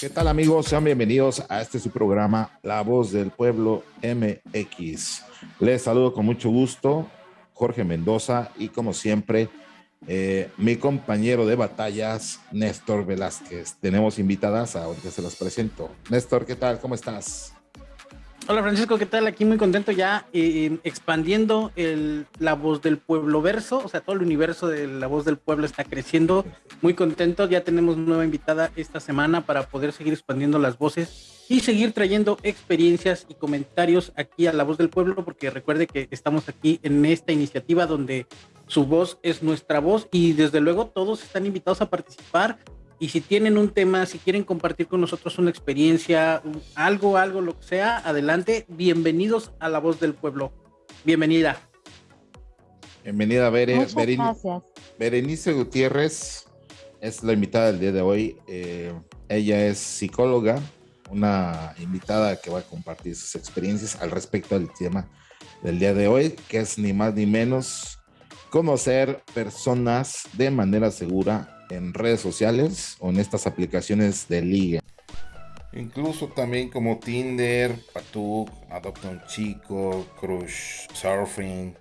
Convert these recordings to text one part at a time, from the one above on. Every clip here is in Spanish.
¿Qué tal amigos? Sean bienvenidos a este su programa, La Voz del Pueblo MX. Les saludo con mucho gusto, Jorge Mendoza, y como siempre, eh, mi compañero de batallas, Néstor Velázquez. Tenemos invitadas, ahorita se las presento. Néstor, ¿qué tal? ¿Cómo estás? Hola Francisco, ¿qué tal? Aquí muy contento ya eh, expandiendo la voz del pueblo verso, o sea, todo el universo de la voz del pueblo está creciendo. Muy contento, ya tenemos nueva invitada esta semana para poder seguir expandiendo las voces y seguir trayendo experiencias y comentarios aquí a la voz del pueblo, porque recuerde que estamos aquí en esta iniciativa donde su voz es nuestra voz y desde luego todos están invitados a participar y si tienen un tema, si quieren compartir con nosotros una experiencia, algo, algo, lo que sea, adelante. Bienvenidos a La Voz del Pueblo. Bienvenida. Bienvenida, Bere. Muchas gracias. Berenice Gutiérrez es la invitada del día de hoy. Eh, ella es psicóloga, una invitada que va a compartir sus experiencias al respecto del tema del día de hoy, que es ni más ni menos conocer personas de manera segura en redes sociales o en estas aplicaciones de liga. Incluso también como Tinder, Patuk, Adopta un Chico, Crush, Surfing.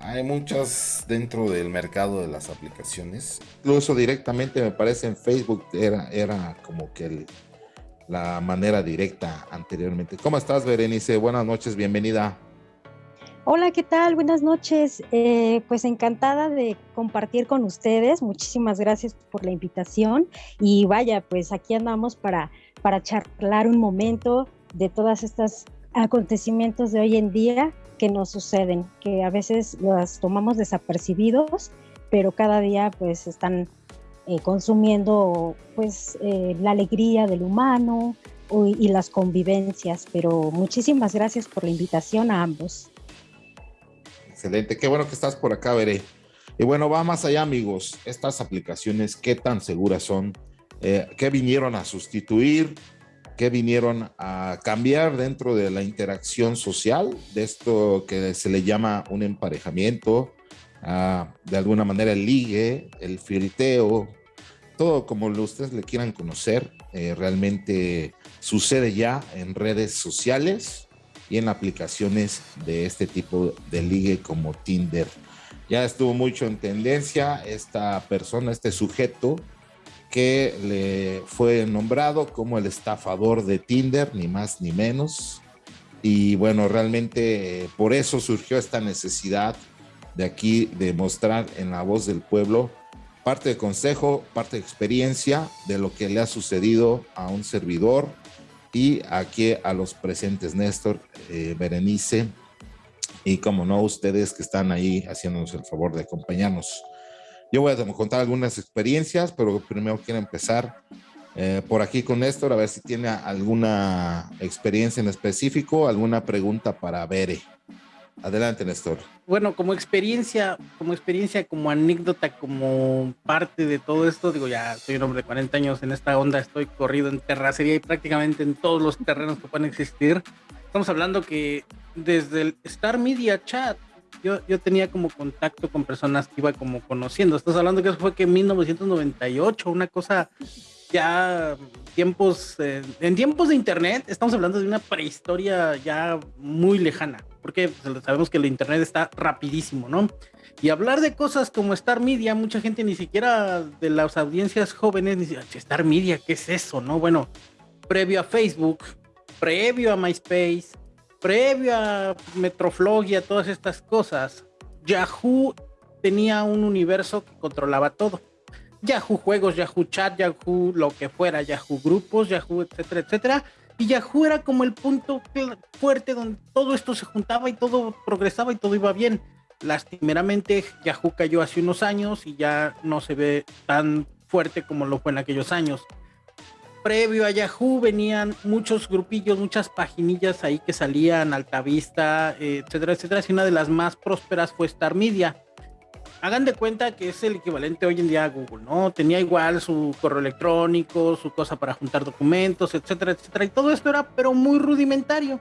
Hay muchas dentro del mercado de las aplicaciones. Incluso directamente me parece en Facebook era, era como que la manera directa anteriormente. ¿Cómo estás, Berenice? Buenas noches, bienvenida. Hola, ¿qué tal? Buenas noches. Eh, pues encantada de compartir con ustedes. Muchísimas gracias por la invitación. Y vaya, pues aquí andamos para, para charlar un momento de todos estos acontecimientos de hoy en día que nos suceden, que a veces los tomamos desapercibidos, pero cada día pues están eh, consumiendo pues eh, la alegría del humano y las convivencias. Pero muchísimas gracias por la invitación a ambos. Excelente, qué bueno que estás por acá, Veré. Y bueno, va más allá, amigos. Estas aplicaciones, ¿qué tan seguras son? Eh, ¿Qué vinieron a sustituir? ¿Qué vinieron a cambiar dentro de la interacción social? De esto que se le llama un emparejamiento, ah, de alguna manera el ligue, el firiteo, todo como ustedes le quieran conocer, eh, realmente sucede ya en redes sociales y en aplicaciones de este tipo de ligue como Tinder. Ya estuvo mucho en tendencia esta persona, este sujeto que le fue nombrado como el estafador de Tinder, ni más ni menos. Y bueno, realmente eh, por eso surgió esta necesidad de aquí de mostrar en la voz del pueblo parte de consejo, parte de experiencia de lo que le ha sucedido a un servidor, y aquí a los presentes, Néstor, eh, Berenice, y como no, ustedes que están ahí haciéndonos el favor de acompañarnos. Yo voy a contar algunas experiencias, pero primero quiero empezar eh, por aquí con Néstor, a ver si tiene alguna experiencia en específico, alguna pregunta para Bere. Adelante, Néstor. Bueno, como experiencia, como experiencia, como anécdota, como parte de todo esto, digo, ya soy un hombre de 40 años en esta onda, estoy corrido en terracería y prácticamente en todos los terrenos que puedan existir. Estamos hablando que desde el Star Media Chat, yo, yo tenía como contacto con personas que iba como conociendo. Estás hablando que eso fue que en 1998, una cosa ya tiempos, eh, en tiempos de internet, estamos hablando de una prehistoria ya muy lejana porque sabemos que el internet está rapidísimo, ¿no? Y hablar de cosas como Star Media, mucha gente ni siquiera de las audiencias jóvenes dice, Star Media, ¿qué es eso? No, bueno, previo a Facebook, previo a MySpace, previo a Metroflog y a todas estas cosas, Yahoo tenía un universo que controlaba todo. Yahoo Juegos, Yahoo Chat, Yahoo lo que fuera, Yahoo Grupos, Yahoo, etcétera, etcétera y Yahoo era como el punto fuerte donde todo esto se juntaba y todo progresaba y todo iba bien. Lastimeramente, Yahoo cayó hace unos años y ya no se ve tan fuerte como lo fue en aquellos años. Previo a Yahoo venían muchos grupillos, muchas paginillas ahí que salían, Altavista, etcétera, etcétera. Y una de las más prósperas fue Star Media hagan de cuenta que es el equivalente hoy en día a Google, ¿no? Tenía igual su correo electrónico, su cosa para juntar documentos, etcétera, etcétera. Y todo esto era, pero muy rudimentario.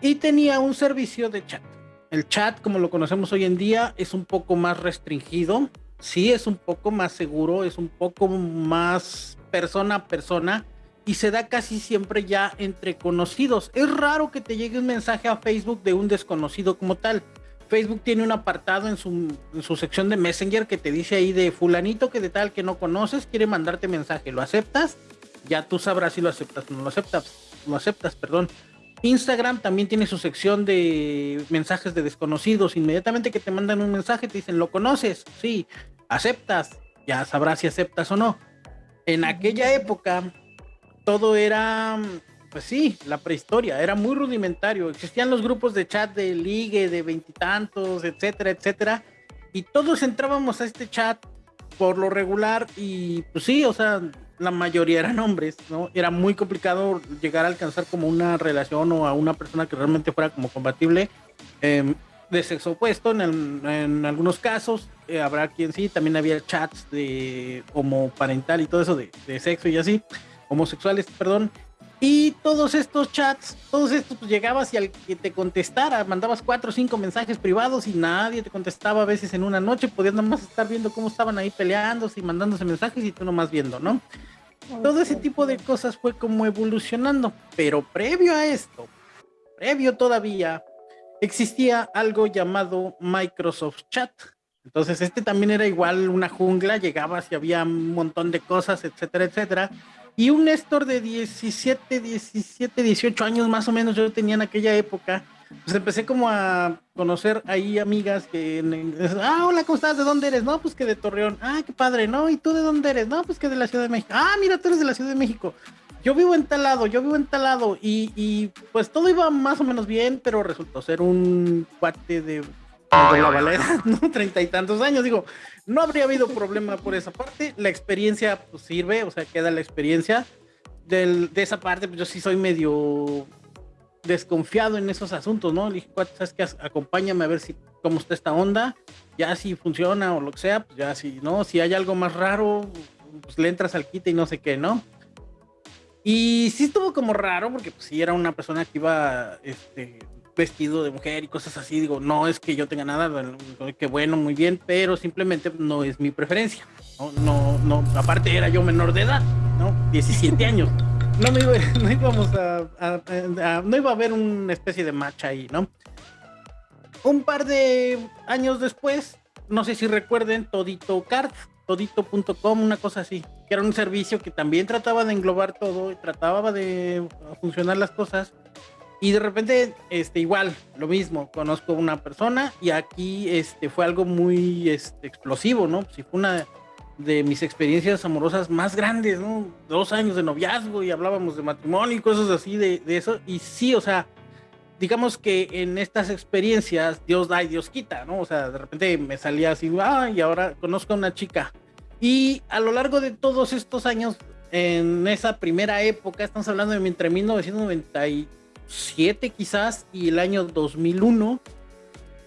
Y tenía un servicio de chat. El chat, como lo conocemos hoy en día, es un poco más restringido. Sí, es un poco más seguro, es un poco más persona a persona. y se da casi siempre ya entre conocidos. Es raro que te llegue un mensaje a Facebook de un desconocido como tal. Facebook tiene un apartado en su, sección de Messenger que te dice ahí de fulanito que de tal que no conoces quiere mandarte mensaje. ¿Lo aceptas? Ya tú sabrás si lo aceptas o no lo aceptas. Lo aceptas, perdón. Instagram también tiene su sección de mensajes de desconocidos. Inmediatamente que te mandan un mensaje te dicen, ¿lo conoces? Sí, aceptas. Ya sabrás si aceptas o no. En aquella época todo era, pues sí, la prehistoria, era muy rudimentario. Existían los grupos de chat de ligue, de veintitantos, etcétera, etcétera. Y todos entrábamos a este chat por lo regular y pues sí, o sea, la mayoría eran hombres, ¿no? Era muy complicado llegar a alcanzar como una relación o a una persona que realmente fuera como compatible em, de sexo opuesto. En, algunos casos eh, habrá quien sí, también había chats de homoparental y todo eso de, de, sexo y así, homosexuales, perdón. Y todos estos chats, todos estos, pues llegabas y al que te contestara, mandabas cuatro o cinco mensajes privados y nadie te contestaba a veces en una noche, podías nomás estar viendo cómo estaban ahí peleándose y mandándose mensajes y tú nomás viendo, ¿no? Todo ese tipo de cosas fue como evolucionando, pero previo a esto, previo todavía, existía algo llamado Microsoft Chat. Entonces este también era igual una jungla, llegabas y había un montón de cosas, etcétera, etcétera y un Néstor de 17, 17, 18 años más o menos yo tenía en aquella época, pues empecé como a conocer ahí amigas que, ah, hola, ¿cómo estás? ¿De dónde eres? No, pues que de Torreón. Ah, qué padre, ¿no? ¿Y tú de dónde eres? No, pues que de la Ciudad de México. Ah, mira, tú eres de la Ciudad de México. Yo vivo en tal lado, yo vivo en tal lado. Y, y pues todo iba más o menos bien, pero resultó ser un cuate de de la valera, ¿no? Treinta y tantos años, digo, no habría habido problema por esa parte, la experiencia pues, sirve, o sea, queda la experiencia. Del, de esa parte, pues yo sí soy medio desconfiado en esos asuntos, ¿no? Le dije, ¿sabes qué? Acompáñame a ver si cómo está esta onda, ya si funciona o lo que sea, pues ya si, ¿no? Si hay algo más raro, pues le entras al quite y no sé qué, ¿no? Y sí estuvo como raro, porque pues sí era una persona que iba, este, vestido de mujer y cosas así. Digo, no es que yo tenga nada, que bueno, muy bien, pero simplemente no es mi preferencia. No, no, no, aparte era yo menor de edad, ¿no? 17 años. No, me iba, no íbamos a, no iba a haber una especie de match ahí, ¿no? Un par de años después, no sé si recuerden, Todito Card, todito.com, una cosa así, que era un servicio que también trataba de englobar todo y trataba de funcionar las cosas y de repente, este, igual, lo mismo, conozco una persona y aquí este, fue algo muy este, explosivo, ¿no? Si fue una de mis experiencias amorosas más grandes, ¿no? Dos años de noviazgo y hablábamos de matrimonio y cosas así de, de eso. Y sí, o sea, digamos que en estas experiencias Dios da y Dios quita, ¿no? O sea, de repente me salía así, ah, y ahora conozco a una chica. Y a lo largo de todos estos años, en esa primera época, estamos hablando de entre 1990 y 2007 quizás y el año 2001,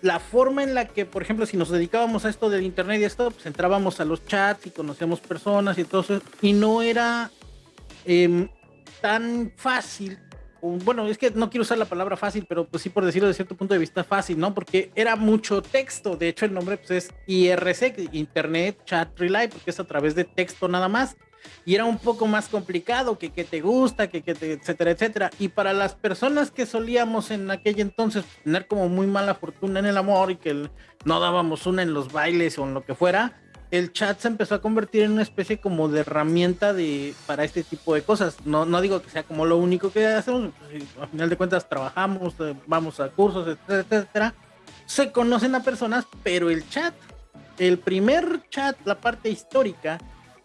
la forma en la que, por ejemplo, si nos dedicábamos a esto del internet y esto, pues entrábamos a los chats y conocíamos personas y todo eso, y no era em, tan fácil, bueno, es que no quiero usar la palabra fácil, pero pues sí por decirlo de cierto punto de vista fácil, ¿no? Porque era mucho texto, de hecho el nombre pues es IRC, Internet Chat Relay, porque es a través de texto nada más y era un poco más complicado que que te gusta, que, que te, etcétera, etcétera. Y para las personas que solíamos en aquel entonces tener como muy mala fortuna en el amor y que no dábamos una en los bailes o en lo que fuera, el chat se empezó a convertir en una especie como de herramienta de, para este tipo de cosas. No, no digo que sea como lo único que hacemos, pues, al final de cuentas trabajamos, eh, vamos a cursos, etcétera, etcétera. Se conocen a personas, pero el chat, el primer chat, la parte histórica,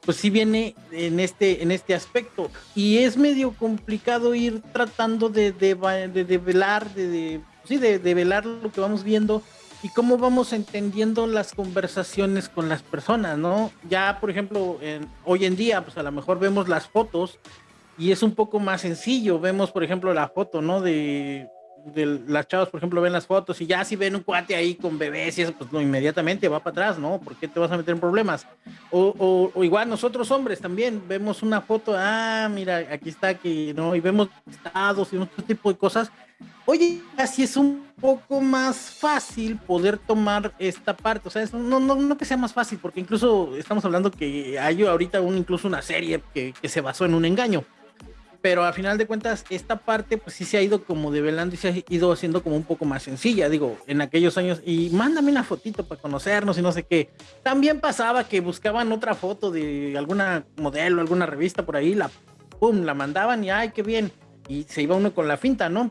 pues sí viene en este, en este aspecto. Y es medio complicado ir tratando de, de, de, velar, de, sí, de, velar lo que vamos viendo y cómo vamos entendiendo las conversaciones con las personas, ¿no? Ya, por ejemplo, hoy en día, pues a lo mejor vemos las fotos y es un poco más sencillo. Vemos, por ejemplo, la foto, ¿no? De de las chavas, por ejemplo, ven las fotos y ya si ven un cuate ahí con bebés y eso, pues no, inmediatamente va para atrás, ¿no? ¿Por qué te vas a meter en problemas? O, o, igual nosotros hombres también vemos una foto, ah, mira, aquí está, aquí, ¿no? Y vemos estados y otro tipo de cosas. Oye, así es un poco más fácil poder tomar esta parte, o sea, no, no, no que sea más fácil, porque incluso estamos hablando que hay ahorita un, incluso una serie que, que se basó en un engaño pero a final de cuentas esta parte pues sí se ha ido como develando y se ha ido haciendo como un poco más sencilla, digo, en aquellos años y mándame una fotito para conocernos y no sé qué. También pasaba que buscaban otra foto de alguna modelo, alguna revista por ahí, la pum, la mandaban y ay, qué bien. Y se iba uno con la finta, ¿no?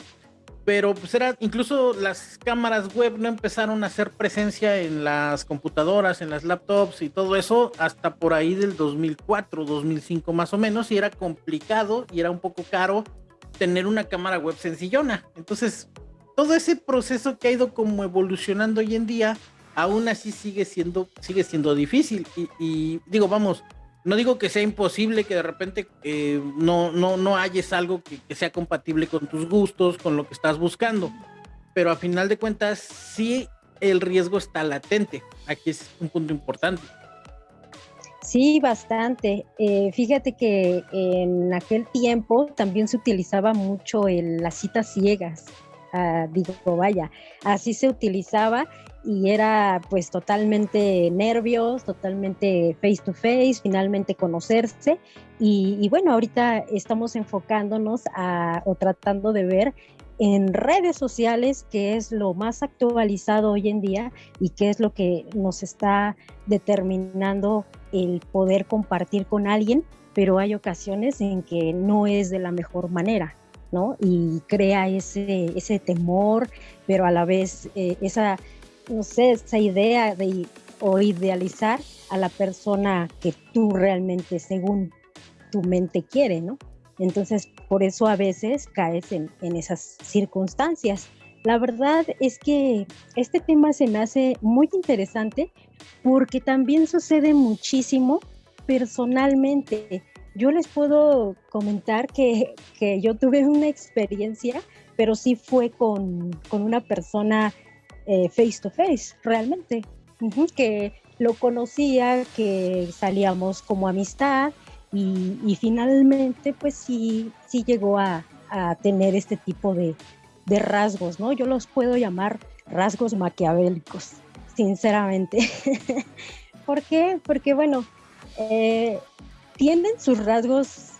Pero pues era, incluso las cámaras web no empezaron a hacer presencia en las computadoras, en las laptops y todo eso hasta por ahí del 2004, 2005 más o menos, y era complicado y era un poco caro tener una cámara web sencillona. Entonces, todo ese proceso que ha ido como evolucionando hoy en día, aún así sigue siendo, sigue siendo difícil. Y, y digo, vamos, no digo que sea imposible que de repente eh, no, no, no halles algo que, sea compatible con tus gustos, con lo que estás buscando, pero a final de cuentas sí el riesgo está latente. Aquí es un punto importante. Sí, bastante. Eh, fíjate que en aquel tiempo también se utilizaba mucho el, las citas ciegas. Ah, digo, vaya, así se utilizaba y era pues totalmente nervios, totalmente face to face, finalmente conocerse y, bueno, ahorita estamos enfocándonos a, o tratando de ver en redes sociales qué es lo más actualizado hoy en día y qué es lo que nos está determinando el poder compartir con alguien, pero hay ocasiones en que no es de la mejor manera. ¿no? Y crea ese, ese temor, pero a la vez eh, esa no sé, esa idea de o idealizar a la persona que tú realmente según tu mente quiere, ¿no? Entonces, por eso a veces caes en, en esas circunstancias. La verdad es que este tema se me hace muy interesante porque también sucede muchísimo personalmente. Yo les puedo comentar que, que yo tuve una experiencia, pero sí fue con, con una persona eh, face to face, realmente, que lo conocía, que salíamos como amistad y, finalmente pues sí, sí llegó a, tener este tipo de, rasgos, ¿no? Yo los puedo llamar rasgos maquiavélicos, sinceramente. ¿Por qué? Porque bueno, eh, tienen sus rasgos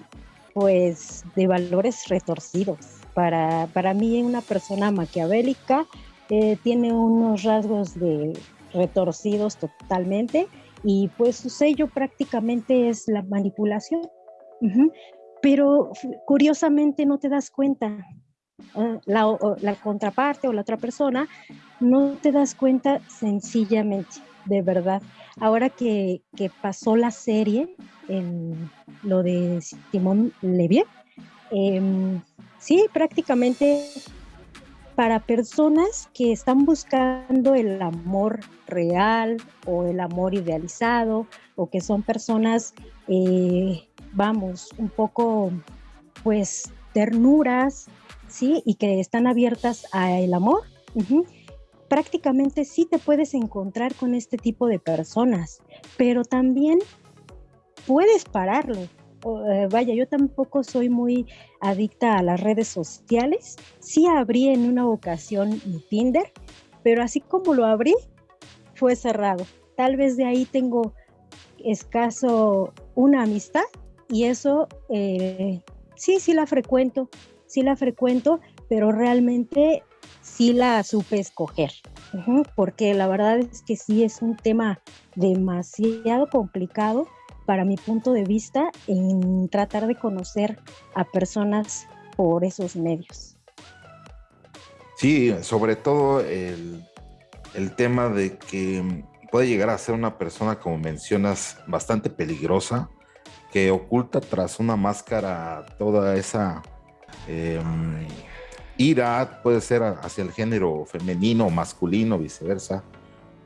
pues de valores retorcidos. Para, para mí una persona maquiavélica eh, tiene unos rasgos de retorcidos totalmente y pues su sello prácticamente es la manipulación. Pero curiosamente no te das cuenta. Ah, la, contraparte o la otra persona no te das cuenta sencillamente, de verdad. Ahora que, que pasó la serie, en lo de Simón Levy, em, sí, prácticamente para personas que están buscando el amor real o el amor idealizado o que son personas, eh, vamos, un poco, pues, ternuras, ¿sí? Y que están abiertas al amor. Prácticamente sí te puedes encontrar con este tipo de personas, pero también puedes pararlo, eh, vaya, yo tampoco soy muy adicta a las redes sociales. Sí abrí en una ocasión Tinder, pero así como lo abrí, fue cerrado. Tal vez de ahí tengo escaso una amistad y eso eh, sí, sí la frecuento, sí la frecuento, pero realmente sí la supe escoger, porque la verdad es que sí es un tema demasiado complicado para mi punto de vista, en tratar de conocer a personas por esos medios. Sí, sobre todo el, el tema de que puede llegar a ser una persona, como mencionas, bastante peligrosa, que oculta tras una máscara toda esa em, ira, puede ser hacia el género femenino masculino, viceversa,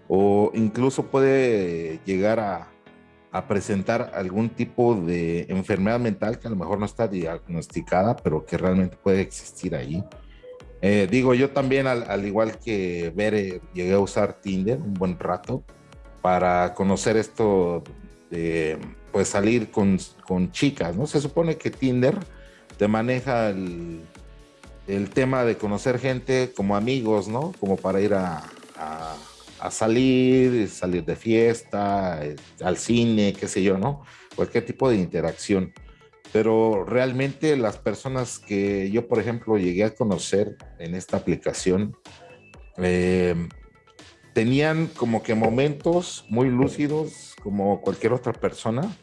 o incluso puede llegar a, a presentar algún tipo de enfermedad mental que a lo mejor no está diagnosticada, pero que realmente puede existir ahí. Eh, digo, yo también, al, igual que Bere, llegué a usar Tinder un buen rato para conocer esto de pues salir con, con chicas, ¿no? Se supone que Tinder te maneja el, el tema de conocer gente como amigos, ¿no? Como para ir a a salir, salir de fiesta, eh, al cine, qué sé yo, ¿no? Cualquier tipo de interacción. pero realmente las personas que yo, por ejemplo, llegué a conocer en esta aplicación, eh, tenían como que momentos muy lúcidos, como cualquier otra persona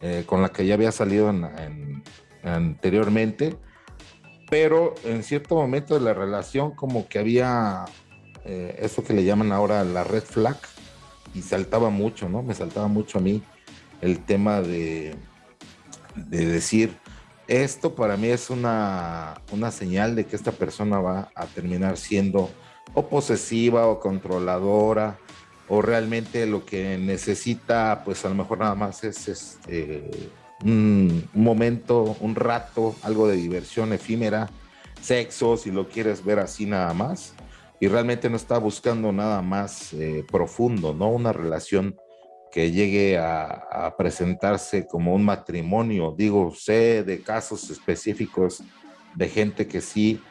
eh, con la que ya había salido anteriormente, pero en cierto momento de la relación como que había eh, eso que le llaman ahora la red flag y saltaba mucho, ¿no? Me saltaba mucho a mí el tema de, de decir, esto para mí es una, una señal de que esta persona va a terminar siendo o posesiva o controladora o realmente lo que necesita pues a lo mejor nada más es este, un, momento, un rato, algo de diversión efímera, sexo, si lo quieres ver así nada más, y realmente no está buscando nada más eh, profundo, ¿no? Una relación que llegue a, presentarse como un matrimonio. Digo, sé de casos específicos de gente que sí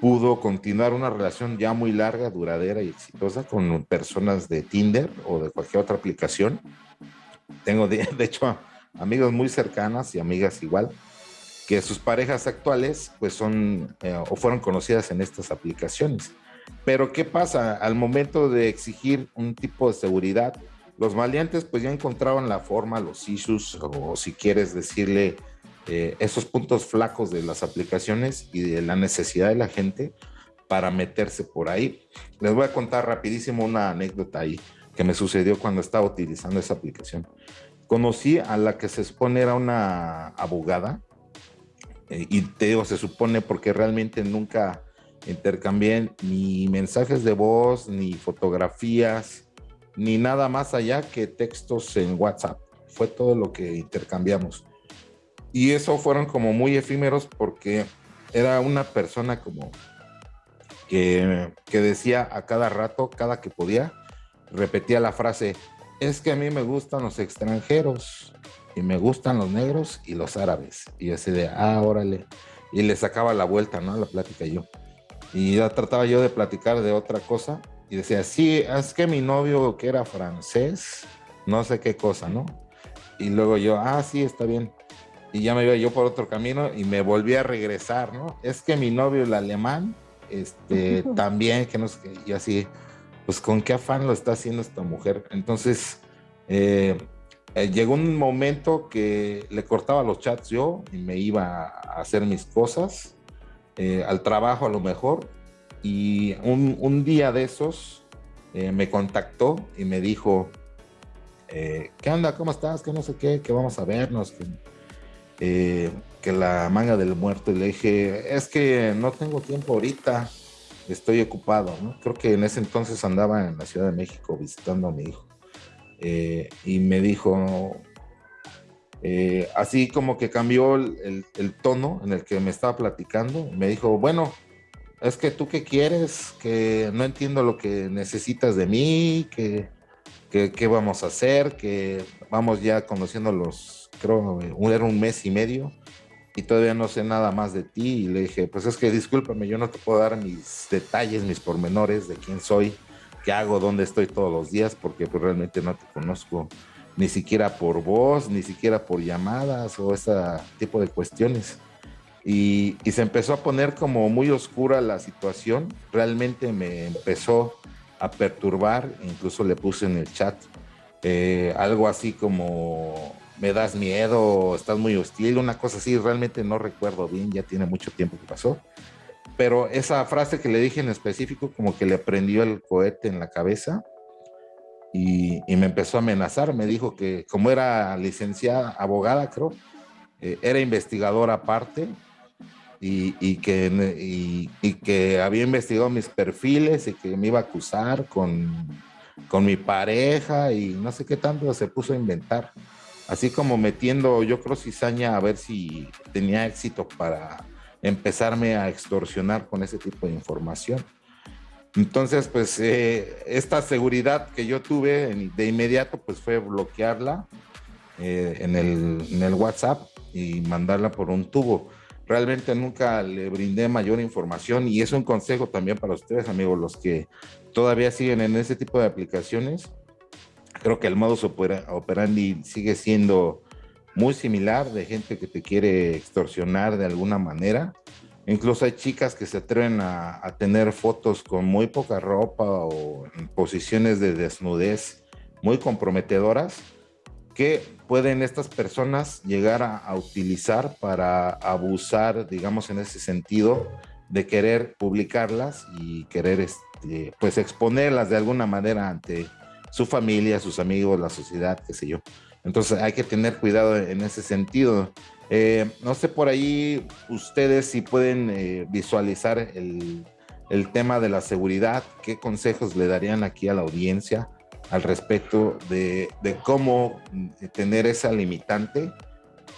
pudo continuar una relación ya muy larga, duradera y exitosa con personas de Tinder o de cualquier otra aplicación. Tengo, de, de hecho, amigos muy cercanas y amigas igual, que sus parejas actuales pues son eh, o fueron conocidas en estas aplicaciones. Pero ¿qué pasa? Al momento de exigir un tipo de seguridad, los maleantes pues ya encontraban la forma, los issues o si quieres decirle eh, esos puntos flacos de las aplicaciones y de la necesidad de la gente para meterse por ahí. Les voy a contar rapidísimo una anécdota ahí que me sucedió cuando estaba utilizando esa aplicación. Conocí a la que se supone era una abogada eh, y te digo, se supone porque realmente nunca intercambié ni mensajes de voz, ni fotografías, ni nada más allá que textos en WhatsApp. Fue todo lo que intercambiamos. Y eso fueron como muy efímeros porque era una persona como que, que decía a cada rato, cada que podía, repetía la frase, es que a mí me gustan los extranjeros y me gustan los negros y los árabes. Y así de, ah, órale. Y le sacaba la vuelta, ¿no? La plática yo. Y ya trataba yo de platicar de otra cosa y decía, sí, es que mi novio que era francés, no sé qué cosa, ¿no? Y luego yo, ah, sí, está bien y ya me iba yo por otro camino y me volví a regresar, ¿no? Es que mi novio, el alemán, este, también, que no sé, y así, pues con qué afán lo está haciendo esta mujer. Entonces, eh, eh, llegó un momento que le cortaba los chats yo y me iba a hacer mis cosas, eh, al trabajo a lo mejor, y un, un día de esos me contactó y me dijo, ¿qué onda? ¿Cómo estás? Que no sé qué, que vamos a vernos. Que eh, que la manga del muerto y le dije, es que no tengo tiempo ahorita, estoy ocupado, ¿no? Creo que en ese entonces andaba en la Ciudad de México visitando a mi hijo. Eh, y me dijo, eh, así como que cambió el, tono en el que me estaba platicando, me dijo, bueno, es que tú qué quieres, que no entiendo lo que necesitas de mí, que qué vamos a hacer, que vamos ya conociendo los creo, era un mes y medio y todavía no sé nada más de ti. Y le dije, pues es que discúlpame, yo no te puedo dar mis detalles, mis pormenores de quién soy, qué hago, dónde estoy todos los días, porque pues realmente no te conozco ni siquiera por voz, ni siquiera por llamadas o ese tipo de cuestiones. Y, se empezó a poner como muy oscura la situación. Realmente me empezó a perturbar, incluso le puse en el chat eh, algo así como me das miedo, estás muy hostil, una cosa así, realmente no recuerdo bien, ya tiene mucho tiempo que pasó. Pero esa frase que le dije en específico, como que le prendió el cohete en la cabeza y, me empezó a amenazar. Me dijo que, como era licenciada, abogada, creo, eh, era investigadora aparte y, que, y, que había investigado mis perfiles y que me iba a acusar con, con mi pareja y no sé qué tanto se puso a inventar así como metiendo, yo creo, cizaña a ver si tenía éxito para empezarme a extorsionar con ese tipo de información. Entonces, pues eh, esta seguridad que yo tuve de inmediato, pues fue bloquearla eh, en, el, en el WhatsApp y mandarla por un tubo. Realmente nunca le brindé mayor información y es un consejo también para ustedes, amigos, los que todavía siguen en ese tipo de aplicaciones creo que el modus operandi sigue siendo muy similar de gente que te quiere extorsionar de alguna manera. Incluso hay chicas que se atreven a, tener fotos con muy poca ropa o en posiciones de desnudez muy comprometedoras que pueden estas personas llegar a, utilizar para abusar, digamos, en ese sentido, de querer publicarlas y querer, este, pues, exponerlas de alguna manera ante su familia, sus amigos, la sociedad, qué sé yo. Entonces hay que tener cuidado en ese sentido. Eh, no sé por ahí ustedes si pueden eh, visualizar el, tema de la seguridad, qué consejos le darían aquí a la audiencia al respecto de, cómo tener esa limitante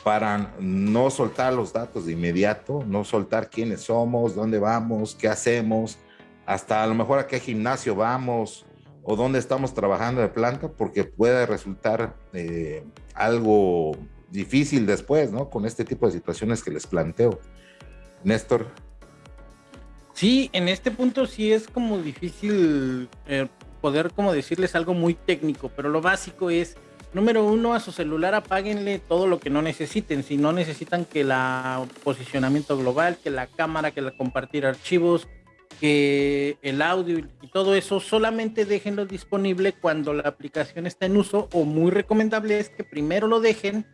para no soltar los datos de inmediato, no soltar quiénes somos, dónde vamos, qué hacemos, hasta a lo mejor a qué gimnasio vamos o dónde estamos trabajando de planta, porque puede resultar eh, algo difícil después, ¿no? Con este tipo de situaciones que les planteo. Néstor. Sí, en este punto sí es como difícil eh, poder como decirles algo muy técnico, pero lo básico es, número uno, a su celular apáguenle todo lo que no necesiten. Si no necesitan que la posicionamiento global, que la cámara, que la compartir archivos, que el audio y todo eso solamente déjenlo disponible cuando la aplicación está en uso o muy recomendable es que primero lo dejen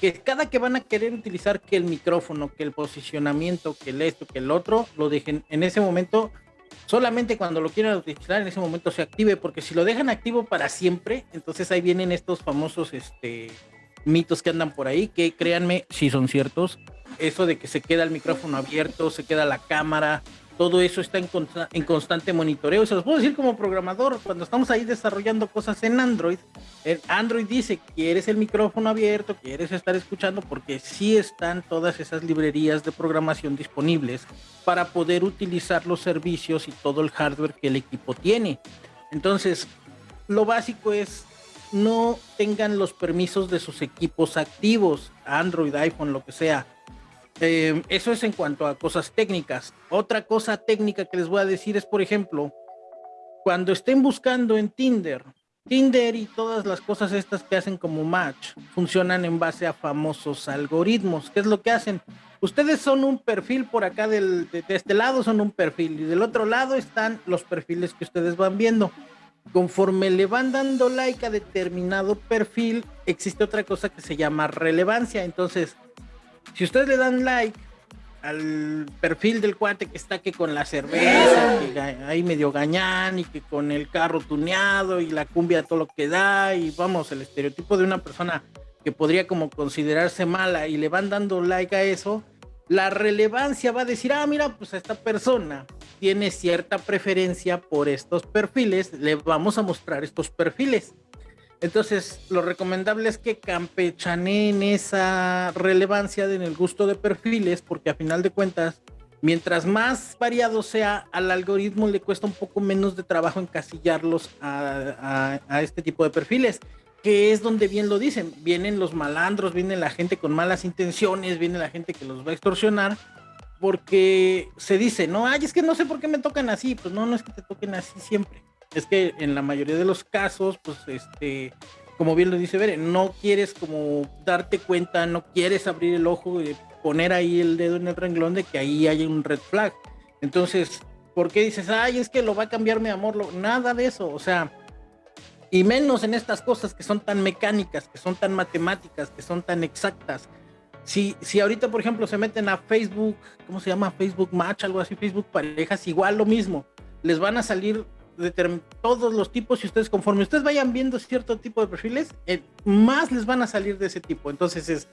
que cada que van a querer utilizar que el micrófono, que el posicionamiento, que el esto, que el otro, lo dejen en ese momento, solamente cuando lo quieran utilizar en ese momento se active, porque si lo dejan activo para siempre, entonces ahí vienen estos famosos este, mitos que andan por ahí, que créanme, si son ciertos, eso de que se queda el micrófono abierto, se queda la cámara, todo eso está en, constante monitoreo. Se los puedo decir como programador, cuando estamos ahí desarrollando cosas en Android, el Android dice, quieres el micrófono abierto, quieres estar escuchando, porque sí están todas esas librerías de programación disponibles para poder utilizar los servicios y todo el hardware que el equipo tiene. Entonces, lo básico es no tengan los permisos de sus equipos activos, Android, iPhone, lo que sea eh, eso es en cuanto a cosas técnicas. Otra cosa técnica que les voy a decir es, por ejemplo, cuando estén buscando en Tinder, Tinder y todas las cosas estas que hacen como match funcionan en base a famosos algoritmos. ¿Qué es lo que hacen? Ustedes son un perfil por acá del, de, de este lado son un perfil y del otro lado están los perfiles que ustedes van viendo. Conforme le van dando like a determinado perfil, existe otra cosa que se llama relevancia. Entonces, si ustedes le dan like al perfil del cuate que está que con la cerveza, que ahí medio gañán y que con el carro tuneado y la cumbia todo lo que da y vamos, el estereotipo de una persona que podría como considerarse mala y le van dando like a eso, la relevancia va a decir, ah, mira, pues esta persona tiene cierta preferencia por estos perfiles, le vamos a mostrar estos perfiles. Entonces, lo recomendable es que campechaneen esa relevancia en el gusto de perfiles, porque a final de cuentas, mientras más variado sea, al algoritmo le cuesta un poco menos de trabajo encasillarlos a, este tipo de perfiles, que es donde bien lo dicen, vienen los malandros, viene la gente con malas intenciones, viene la gente que los va a extorsionar, porque se dice, no, ay, es que no sé por qué me tocan así, pues no, no es que te toquen así siempre es que en la mayoría de los casos, pues este, como bien lo dice Bere, no quieres como darte cuenta, no quieres abrir el ojo y poner ahí el dedo en el renglón de que ahí hay un red flag. Entonces, ¿por qué dices, ay, es que lo va a cambiar mi amor? nada de eso, o sea, y menos en estas cosas que son tan mecánicas, que son tan matemáticas, que son tan exactas. Si, si ahorita, por ejemplo, se meten a Facebook, ¿cómo se llama? Facebook Match, algo así, Facebook Parejas, igual lo mismo. Les van a salir todos los tipos y ustedes conforme ustedes vayan viendo cierto tipo de perfiles, eh, más les van a salir de ese tipo. Entonces es,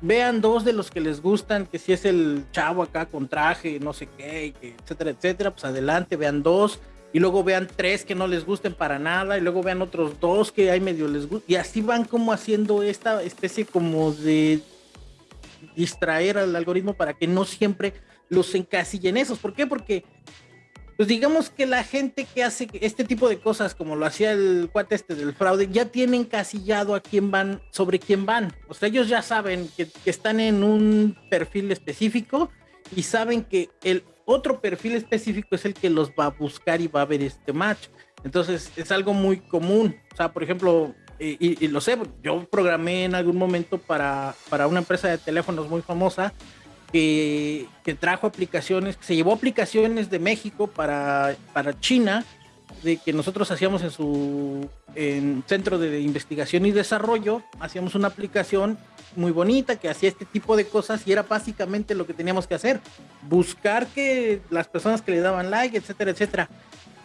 vean dos de los que les gustan, que si es el chavo acá con traje, no sé qué, etcétera, etcétera, pues adelante, vean dos. Y luego vean tres que no les gusten para nada, y luego vean otros dos que hay medio les gustan. Y así van como haciendo esta especie como de distraer al algoritmo para que no siempre los encasillen esos. ¿Por qué? Porque pues digamos que la gente que hace este tipo de cosas, como lo hacía el cuate este del fraude, ya tienen casillado a quién van, sobre quién van. O sea, ellos ya saben que, están en un perfil específico y saben que el otro perfil específico es el que los va a buscar y va a ver este match. Entonces es algo muy común. O sea, por ejemplo, y, lo sé, yo programé en algún momento para, para una empresa de teléfonos muy famosa que, que, trajo aplicaciones, que se llevó aplicaciones de México para, para China, de que nosotros hacíamos en su en centro de investigación y desarrollo, hacíamos una aplicación muy bonita que hacía este tipo de cosas y era básicamente lo que teníamos que hacer, buscar que las personas que le daban like, etcétera, etcétera.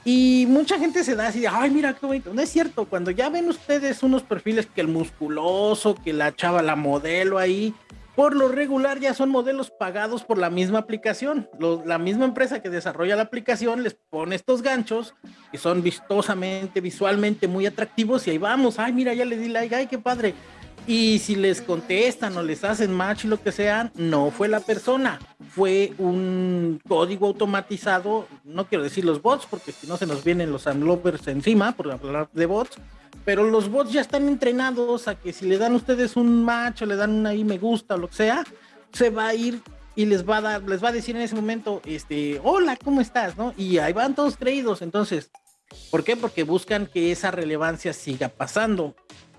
Y mucha gente se da así de, ay, mira qué bonito. No es cierto, cuando ya ven ustedes unos perfiles que el musculoso, que la chava, la modelo ahí, por lo regular ya son modelos pagados por la misma aplicación. la misma empresa que desarrolla la aplicación les pone estos ganchos que son vistosamente, visualmente muy atractivos y ahí vamos, ay, mira, ya le di like, ay, qué padre. Y si les contestan o les hacen match y lo que sea, no fue la persona, fue un código automatizado, no quiero decir los bots, porque si no se nos vienen los unlovers encima, por hablar de bots, pero los bots ya están entrenados a que si le dan ustedes un match o le dan un ahí me gusta o lo que sea, se va a ir y les va a dar, les va a decir en ese momento, este, hola, ¿cómo estás? ¿No? Y ahí van todos creídos. Entonces, ¿por qué? Porque buscan que esa relevancia siga pasando.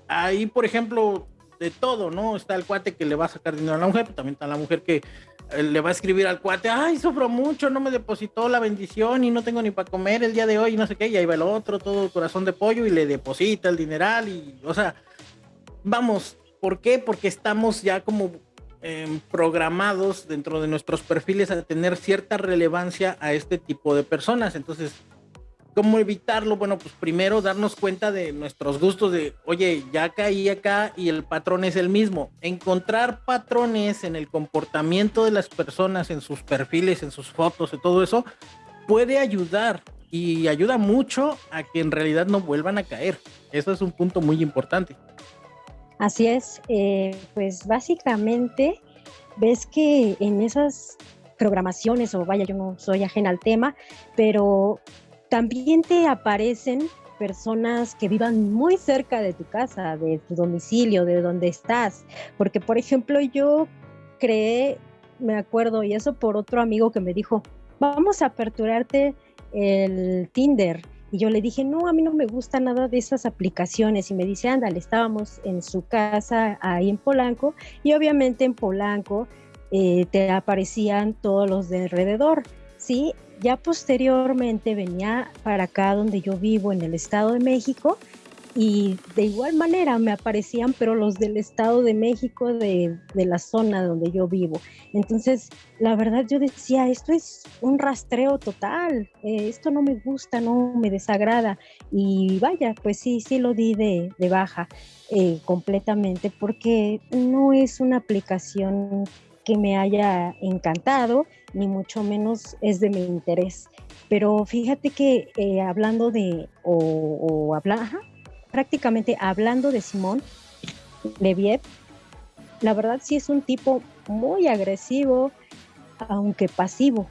Ahí, por ejemplo, de todo, ¿no? Está el cuate que le va a sacar dinero a la mujer, pero también está la mujer que le va a escribir al cuate, ay, sufro mucho, no me depositó la bendición y no tengo ni para comer el día de hoy, y no sé qué, y ahí va el otro, todo corazón de pollo, y le deposita el dineral, y, o sea, vamos, ¿por qué? Porque estamos ya como em, programados dentro de nuestros perfiles a tener cierta relevancia a este tipo de personas, entonces ¿Cómo evitarlo? Bueno, pues primero darnos cuenta de nuestros gustos de, oye, ya caí acá y el patrón es el mismo. Encontrar patrones en el comportamiento de las personas, en sus perfiles, en sus fotos, y todo eso, puede ayudar y ayuda mucho a que en realidad no vuelvan a caer. Eso es un punto muy importante. Así es, eh, pues básicamente ves que en esas programaciones, o vaya, yo no soy ajena al tema, pero también te aparecen personas que vivan muy cerca de tu casa, de tu domicilio, de donde estás. Porque, por ejemplo, yo creé, me acuerdo, y eso por otro amigo que me dijo, vamos a aperturarte el Tinder. Y yo le dije, no, a mí no me gusta nada de esas aplicaciones. Y me dice, ándale, estábamos en su casa ahí en Polanco. Y obviamente en Polanco eh, te aparecían todos los de alrededor. Sí, ya posteriormente venía para acá donde yo vivo, en el Estado de México, y de igual manera me aparecían, pero los del Estado de México, de, la zona donde yo vivo. Entonces, la verdad yo decía, esto es un rastreo total, eh, esto no me gusta, no me desagrada. Y vaya, pues sí, sí lo di de, baja eh, completamente, porque no es una aplicación que me haya encantado, ni mucho menos es de mi interés. Pero fíjate que eh, hablando de, o, habla, prácticamente hablando de Simón Leviev, la verdad sí es un tipo muy agresivo, aunque pasivo,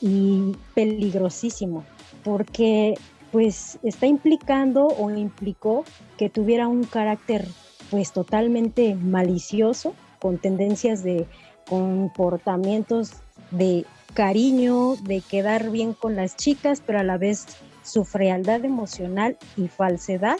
y peligrosísimo, porque pues está implicando o implicó que tuviera un carácter pues totalmente malicioso con tendencias de comportamientos de cariño, de quedar bien con las chicas, pero a la vez su frialdad emocional y falsedad,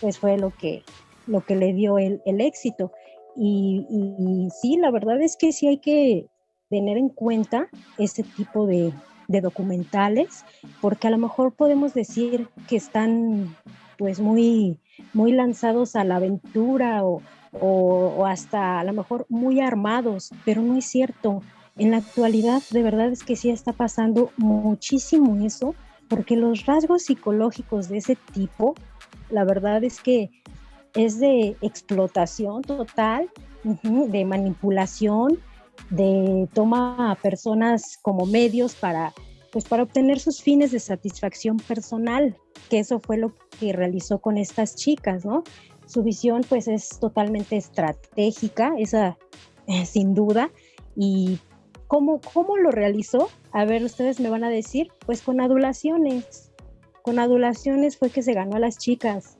pues fue lo que, lo que le dio el, éxito. Y, sí, la verdad es que sí hay que tener en cuenta este tipo de, de documentales, porque a lo mejor podemos decir que están pues muy, muy lanzados a la aventura o, o, hasta a lo mejor muy armados, pero no es cierto. En la actualidad, de verdad es que sí está pasando muchísimo eso, porque los rasgos psicológicos de ese tipo, la verdad es que es de explotación total, de manipulación, de toma a personas como medios para, pues para obtener sus fines de satisfacción personal, que eso fue lo que realizó con estas chicas, ¿no? Su visión pues es totalmente estratégica, esa eh, sin duda. ¿Y cómo, cómo lo realizó? A ver, ustedes me van a decir, pues con adulaciones. Con adulaciones fue que se ganó a las chicas.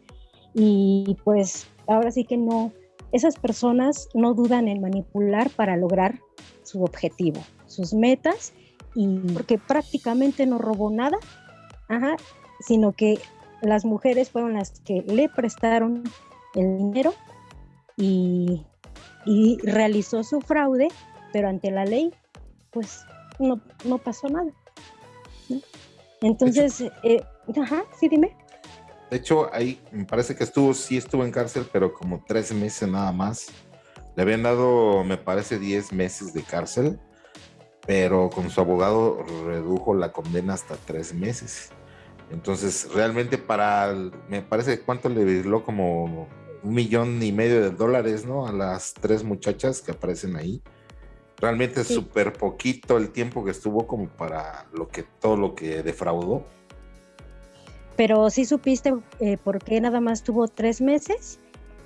Y pues ahora sí que no, esas personas no dudan en manipular para lograr su objetivo, sus metas, y porque prácticamente no robó nada, sino que las mujeres fueron las que le prestaron el dinero y, realizó su fraude, pero ante la ley, pues no, no pasó nada. Entonces, eh, ajá, sí, dime. De hecho, ahí me parece que estuvo, sí estuvo en cárcel, pero como tres meses nada más. Le habían dado, me parece, diez meses de cárcel, pero con su abogado redujo la condena hasta tres meses. Entonces, realmente para, me parece, ¿cuánto le dio? Como un millón y medio de dólares, ¿no? A las tres muchachas que aparecen ahí. Realmente es súper poquito el tiempo que estuvo como para lo que, todo lo que defraudó. Pero sí supiste eh, por qué nada más tuvo tres meses,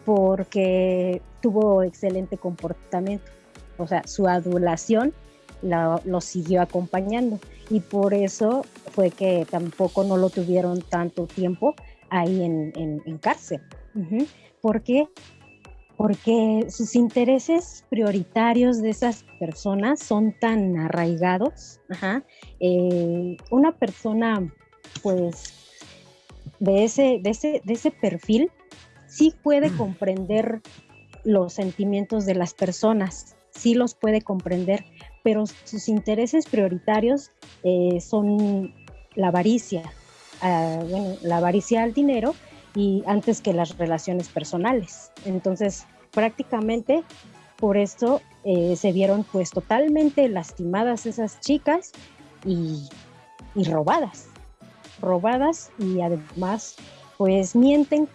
porque tuvo excelente comportamiento. O sea, su adulación lo siguió acompañando y por eso fue que tampoco no lo tuvieron tanto tiempo ahí en, cárcel. ¿Por qué? Porque sus intereses prioritarios de esas personas son tan arraigados. Eh, una persona, pues, de ese, de ese, de ese perfil, sí puede mm. comprender los sentimientos de las personas, sí los puede comprender, pero sus intereses prioritarios eh, son la avaricia, ah, la avaricia al dinero y antes que las relaciones personales. Entonces, prácticamente por esto eh, se vieron pues totalmente lastimadas esas chicas y, y robadas, robadas y además pues mienten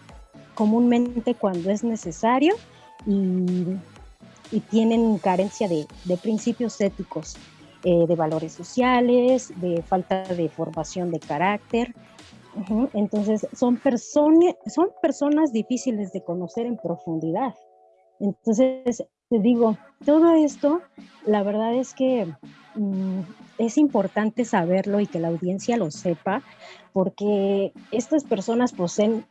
comúnmente cuando es necesario y y tienen carencia de, principios éticos, eh, de valores sociales, de falta de formación de carácter. Entonces, son, son personas difíciles de conocer en profundidad. Entonces, te digo, todo esto, la verdad es que mm, es importante saberlo y que la audiencia lo sepa, porque estas personas poseen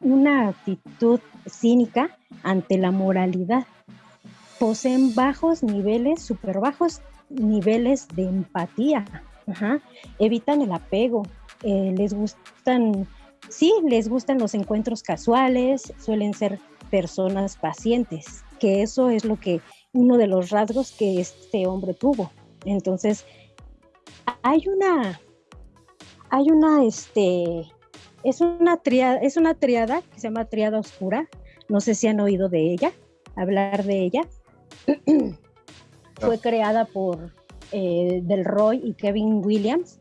una actitud cínica ante la moralidad poseen bajos niveles, súper bajos niveles de empatía. Evitan el apego, eh, les gustan, sí, les gustan los encuentros casuales, suelen ser personas pacientes, que eso es lo que uno de los rasgos que este hombre tuvo. Entonces, hay una, hay una, este, es una triada, es una triada que se llama triada oscura. No sé si han oído de ella, hablar de ella. Fue creada por eh, Del Roy y Kevin Williams.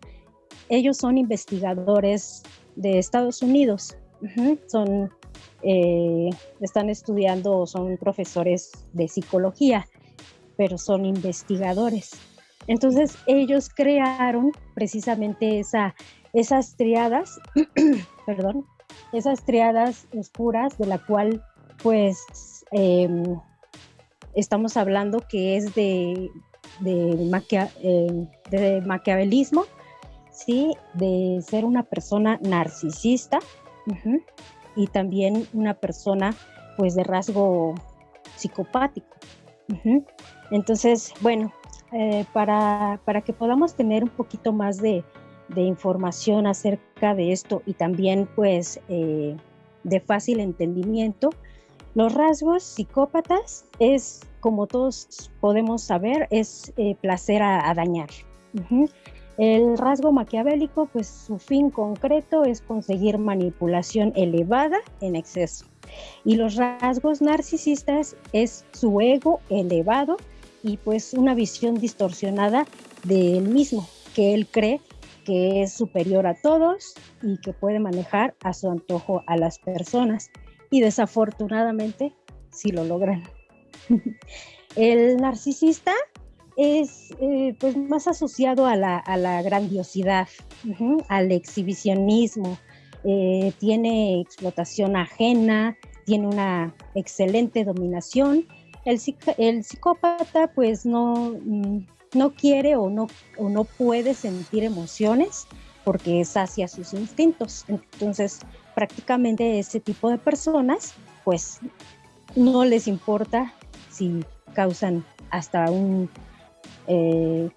Ellos son investigadores de Estados Unidos. Son, eh, están estudiando, son profesores de psicología, pero son investigadores. Entonces ellos crearon precisamente esa, esas triadas, perdón, esas triadas oscuras de la cual pues em, estamos hablando que es de, de, eh, de maquiavelismo, ¿sí? de ser una persona narcisista y también una persona pues de rasgo psicopático. Entonces, bueno, eh, para, para, que podamos tener un poquito más de, de, información acerca de esto y también pues eh, de fácil entendimiento, los rasgos psicópatas es, como todos podemos saber, es eh, placer a, dañar. El rasgo maquiavélico, pues su fin concreto es conseguir manipulación elevada en exceso. Y los rasgos narcisistas es su ego elevado y pues una visión distorsionada de él mismo, que él cree que es superior a todos y que puede manejar a su antojo a las personas y desafortunadamente sí lo logran. El narcisista es eh, pues más asociado a la, grandiosidad, al exhibicionismo, eh, tiene explotación ajena, tiene una excelente dominación. El, el psicópata pues no, mm, no quiere o no, o no puede sentir emociones porque sacia sus instintos. Entonces, prácticamente ese tipo de personas, pues no les importa si causan hasta un, eh,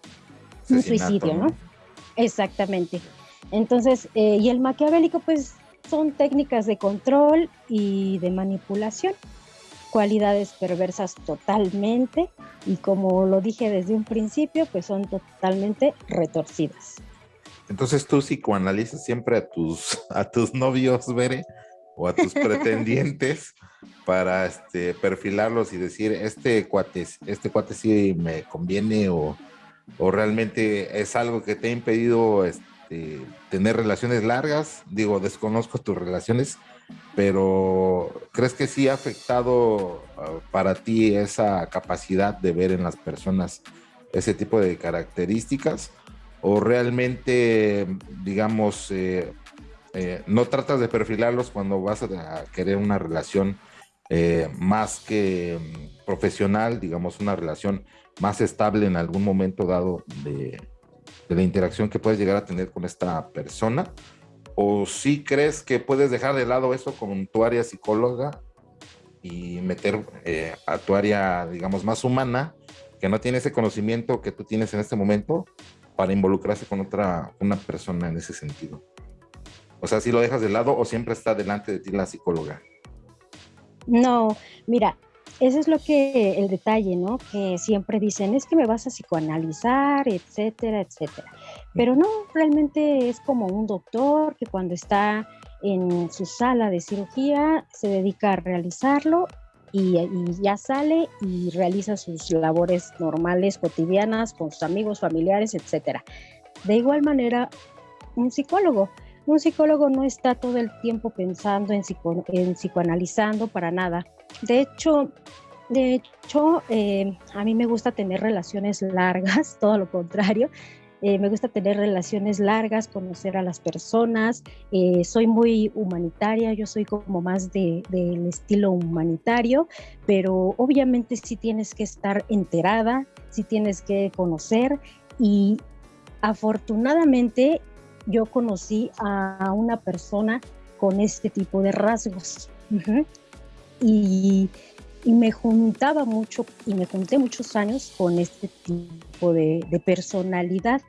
suicidio, ¿no? Exactamente. Entonces, eh, y el maquiavélico, pues son técnicas de control y de manipulación, cualidades perversas totalmente y como lo dije desde un principio, pues son totalmente retorcidas. Entonces tú psicoanalizas siempre a tus, a tus novios, Bere, o a tus pretendientes para este, perfilarlos y decir, este cuate, este cuate sí me conviene o, o realmente es algo que te ha impedido este, tener relaciones largas. Digo, desconozco tus relaciones, pero ¿crees que sí ha afectado uh, para ti esa capacidad de ver en las personas ese tipo de características? ¿O realmente, digamos, eh, eh, no tratas de perfilarlos cuando vas a, querer una relación eh, más que mm, profesional, digamos, una relación más estable en algún momento dado de, la interacción que puedes llegar a tener con esta persona? ¿O si crees que puedes dejar de lado eso con tu área psicóloga y meter eh, a tu área, digamos, más humana, que no tiene ese conocimiento que tú tienes en este momento para involucrarse con otra una persona en ese sentido? O sea, si lo dejas de lado o siempre está delante de ti la psicóloga. No, mira, ese es lo que el detalle, ¿no? Que siempre dicen, es que me vas a psicoanalizar, etcétera, etcétera. Pero no, realmente es como un doctor que cuando está en su sala de cirugía se dedica a realizarlo y, y, ya sale y realiza sus labores normales, cotidianas, con sus amigos, familiares, etcétera. De igual manera, un psicólogo un psicólogo no está todo el tiempo pensando en, en psicoanalizando para nada. De hecho, de hecho eh, a mí me gusta tener relaciones largas, todo lo contrario. Eh, me gusta tener relaciones largas, conocer a las personas. Eh, soy muy humanitaria, yo soy como más del de, estilo humanitario, pero obviamente sí tienes que estar enterada, sí tienes que conocer y afortunadamente yo conocí a una persona con este tipo de rasgos. y, me juntaba mucho y me junté muchos años con este tipo de, personalidad.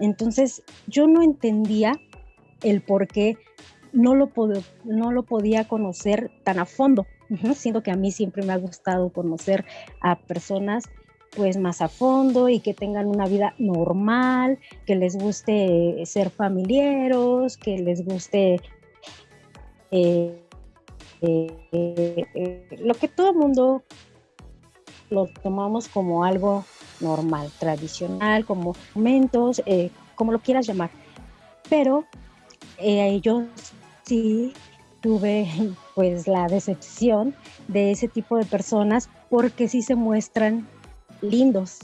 Entonces yo no entendía el por qué no lo, no lo podía conocer tan a fondo, siendo que a mí siempre me ha gustado conocer a personas pues más a fondo y que tengan una vida normal, que les guste ser familiares, que les guste eh, eh, eh, lo que todo el mundo lo tomamos como algo normal, tradicional, como momentos, como lo quieras llamar. Pero yo sí tuve pues la decepción de ese tipo de personas porque sí se muestran lindos,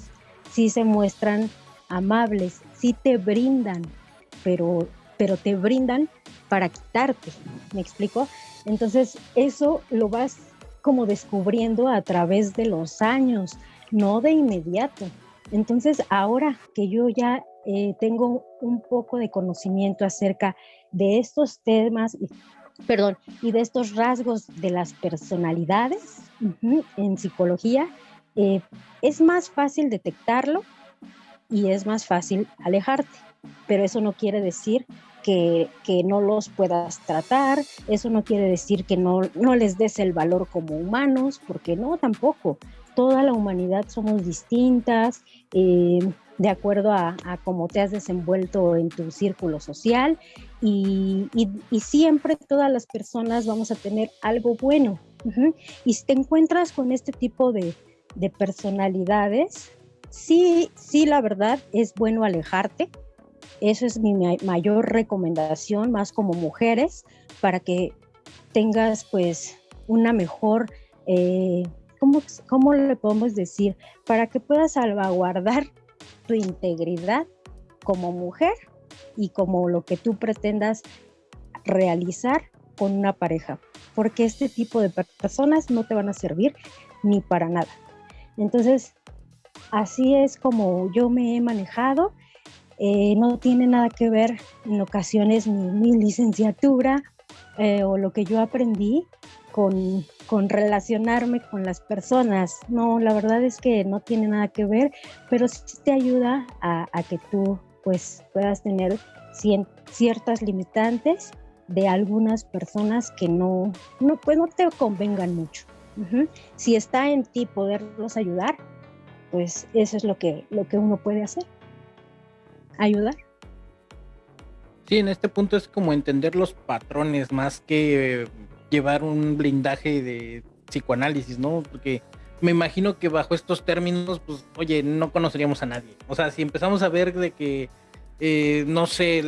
sí se muestran amables, sí te brindan, pero, pero te brindan para quitarte, ¿me explico? Entonces eso lo vas como descubriendo a través de los años, no de inmediato. Entonces ahora que yo ya eh, tengo un poco de conocimiento acerca de estos temas, perdón, y de estos rasgos de las personalidades en psicología, eh, es más fácil detectarlo y es más fácil alejarte, pero eso no quiere decir que, no los puedas tratar, eso no quiere decir que no, no les des el valor como humanos, porque no, tampoco. Toda la humanidad somos distintas, eh, de acuerdo a, cómo te has desenvuelto en tu círculo social y, siempre todas las personas vamos a tener algo bueno. Y si te encuentras con este tipo de, de personalidades, sí, sí, la verdad es bueno alejarte. Eso es mi mayor recomendación, más como mujeres, para que tengas pues una mejor, eh, ¿cómo, ¿cómo le podemos decir? Para que puedas salvaguardar tu integridad como mujer y como lo que tú pretendas realizar con una pareja, porque este tipo de personas no te van a servir ni para nada. Entonces, así es como yo me he manejado. Eh, no tiene nada que ver en ocasiones mi, licenciatura eh, o lo que yo aprendí con, relacionarme con las personas. No, la verdad es que no tiene nada que ver, pero sí te ayuda a, que tú pues puedas tener ciertas limitantes de algunas personas que no, no, pues no te convengan mucho. Si está en ti poderlos ayudar, pues eso es lo que, lo que uno puede hacer. Ayudar. Sí, en este punto es como entender los patrones más que llevar un blindaje de psicoanálisis, ¿no? Porque me imagino que bajo estos términos, pues, oye, no conoceríamos a nadie. O sea, si empezamos a ver de que, eh, no sé,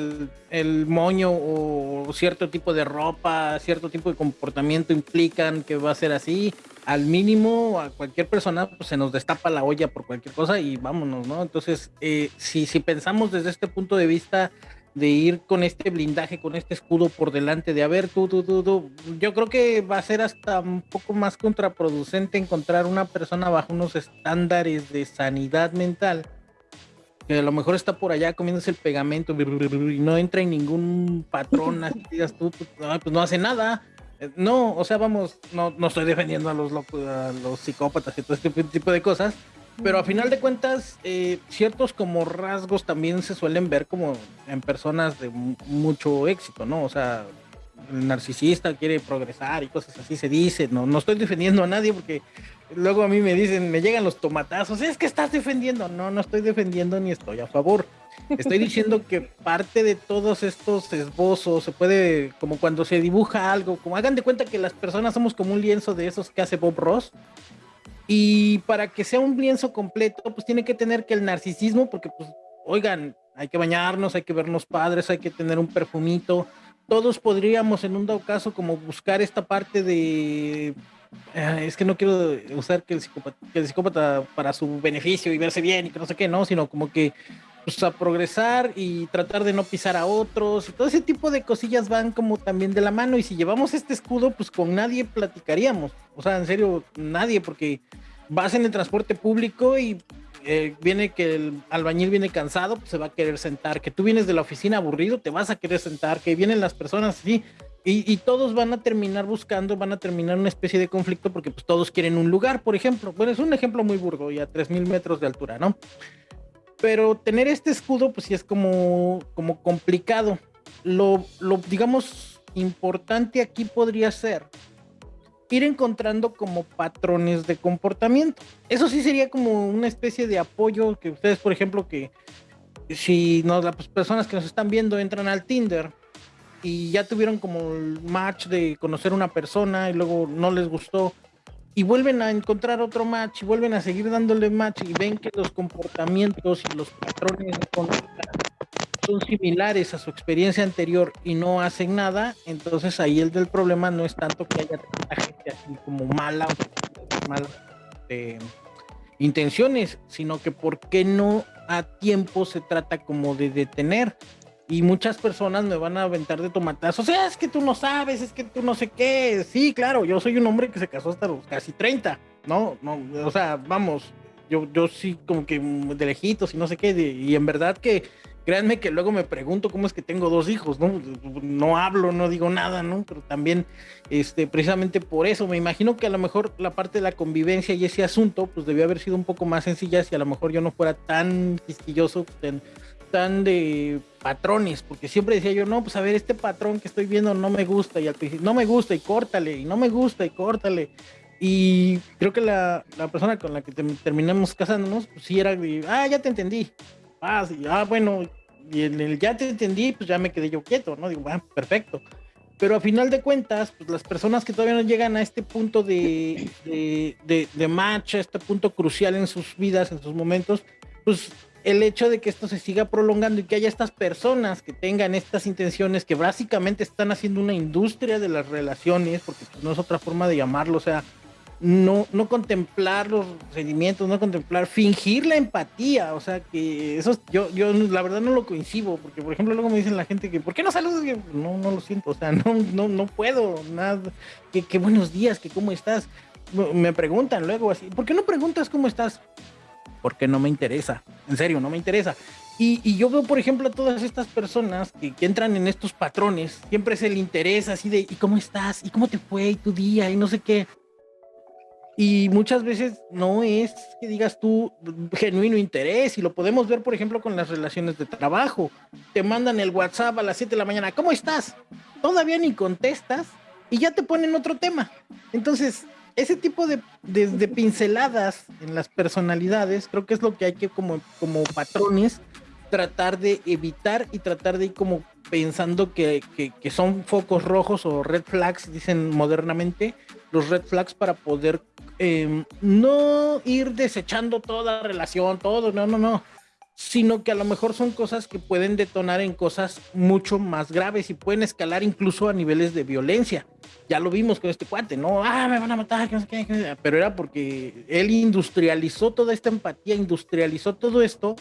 el, moño o cierto tipo de ropa, cierto tipo de comportamiento implican que va a ser así, al mínimo a cualquier persona pues, se nos destapa la olla por cualquier cosa y vámonos, ¿no? Entonces, eh, si, si pensamos desde este punto de vista de ir con este blindaje, con este escudo por delante, de a ver, tú, tú, tú, tú, yo creo que va a ser hasta un poco más contraproducente encontrar una persona bajo unos estándares de sanidad mental, que a lo mejor está por allá comiéndose el pegamento y no entra en ningún patrón, así digas tú, pues, pues no hace nada. Eh, no, o sea, vamos, no, no estoy defendiendo a los locos, a los psicópatas y todo este tipo de cosas, pero a final de cuentas, eh, ciertos como rasgos también se suelen ver como en personas de mucho éxito, ¿no? O sea, el narcisista quiere progresar y cosas así se dice, no, no estoy defendiendo a nadie porque luego a mí me dicen, me llegan los tomatazos, es que estás defendiendo, no, no estoy defendiendo ni estoy a favor. Estoy diciendo que parte de todos estos esbozos se puede, como cuando se dibuja algo, como hagan de cuenta que las personas somos como un lienzo de esos que hace Bob Ross, y para que sea un lienzo completo, pues tiene que tener que el narcisismo, porque pues, oigan, hay que bañarnos, hay que vernos padres, hay que tener un perfumito. Todos podríamos en un dado caso como buscar esta parte de... Eh, es que no quiero usar que el, psicópata, para su beneficio y verse bien y que no sé qué, no, sino como que pues, a progresar y tratar de no pisar a otros. Todo ese tipo de cosillas van como también de la mano. Y si llevamos este escudo, pues con nadie platicaríamos. O sea, en serio, nadie, porque vas en el transporte público y eh, viene que el albañil viene cansado, pues se va a querer sentar. Que tú vienes de la oficina aburrido, te vas a querer sentar. Que vienen las personas así. Y, y, todos van a terminar buscando, van a terminar una especie de conflicto porque pues todos quieren un lugar, por ejemplo. Bueno, es un ejemplo muy burdo y a 3.000 metros de altura, ¿no? pero tener este escudo, pues sí es como, como complicado. Lo, lo, digamos, importante aquí podría ser ir encontrando como patrones de comportamiento. Eso sí sería como una especie de apoyo que ustedes, por ejemplo, que si no, las personas que nos están viendo entran al Tinder y ya tuvieron como el match de conocer una persona y luego no les gustó. Y vuelven a encontrar otro match y vuelven a seguir dándole match y ven que los comportamientos y los patrones son similares a su experiencia anterior y no hacen nada, entonces ahí el del problema no es tanto que haya tanta gente así como mala, mala eh, intenciones, sino que por qué no a tiempo se trata como de detener y muchas personas me van a aventar de tomatazos. O sea, es que tú no sabes, es que tú no sé qué. Sí, claro, yo soy un hombre que se casó hasta los casi 30, ¿no? no o sea, vamos, yo, yo sí como que de lejitos y no sé qué. y en verdad que, créanme que luego me pregunto cómo es que tengo dos hijos, ¿no? No hablo, no digo nada, ¿no? Pero también, este, precisamente por eso, me imagino que a lo mejor la parte de la convivencia y ese asunto, pues debió haber sido un poco más sencilla si a lo mejor yo no fuera tan quisquilloso, pues, tan de patrones, porque siempre decía yo, no, pues a ver, este patrón que estoy viendo no me gusta, y al principio, no me gusta, y córtale, y no me gusta, y córtale. Y creo que la, la persona con la que terminamos casándonos, pues sí era de, ah, ya te entendí. Ah, sí, ah, bueno, y en el ya te entendí, pues ya me quedé yo quieto, ¿no? Digo, bueno, perfecto. Pero a final de cuentas, pues las personas que todavía no llegan a este punto de, de, de, de match, a este punto crucial en sus vidas, en sus momentos, pues el hecho de que esto se siga prolongando y que haya estas personas que tengan estas intenciones que básicamente están haciendo una industria de las relaciones, porque pues, no es otra forma de llamarlo, o sea, no, no contemplar los sentimientos, no contemplar, fingir la empatía, o sea, que eso yo, yo la verdad no lo coincido, porque por ejemplo luego me dicen la gente que, ¿por qué no saludas? No, no lo siento, o sea, no, no, no puedo, nada, que, que buenos días, que cómo estás, me preguntan luego así, ¿por qué no preguntas cómo estás? Porque no me interesa, en serio, no me interesa. Y, yo veo, por ejemplo, a todas estas personas que, entran en estos patrones, siempre es el interés así de, ¿y cómo estás? ¿Y cómo te fue? ¿Y tu día? Y no sé qué. Y muchas veces no es que digas tú genuino interés, y lo podemos ver, por ejemplo, con las relaciones de trabajo. Te mandan el WhatsApp a las 7 de la mañana, ¿cómo estás? Todavía ni contestas y ya te ponen otro tema. Entonces, ese tipo de, de, pinceladas en las personalidades, creo que es lo que hay que como, como patrones tratar de evitar y tratar de ir como pensando que, que, son focos rojos o red flags, dicen modernamente, los red flags para poder em, no ir desechando toda relación, todo, no, no, no, sino que a lo mejor son cosas que pueden detonar en cosas mucho más graves y pueden escalar incluso a niveles de violencia. Ya lo vimos con este cuate, ¿no? Ah, me van a matar, no sé qué, pero era porque él industrializó toda esta empatía, industrializó todo esto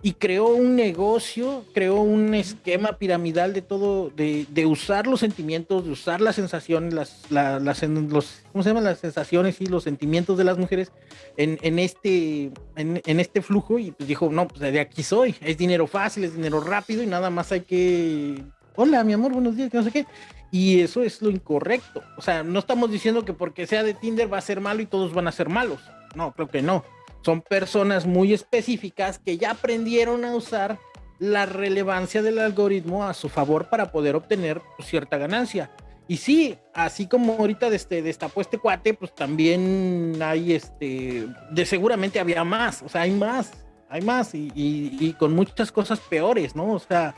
y creó un negocio, creó un esquema piramidal de todo, de, de usar los sentimientos, de usar las sensaciones, las, las, los, ¿cómo se llaman? Las sensaciones y los sentimientos de las mujeres en, en este, en, este flujo y pues dijo, no, pues de aquí soy, es dinero fácil, es dinero rápido y nada más hay que, hola mi amor, buenos días, que no sé qué. Y eso es lo incorrecto. O sea, no estamos diciendo que porque sea de Tinder va a ser malo y todos van a ser malos. No, creo que no son personas muy específicas que ya aprendieron a usar la relevancia del algoritmo a su favor para poder obtener cierta ganancia. Y sí, así como ahorita este, destapó este cuate, pues también hay este, de seguramente había más, o sea, hay más, hay más y, y con muchas cosas peores, ¿no? O sea,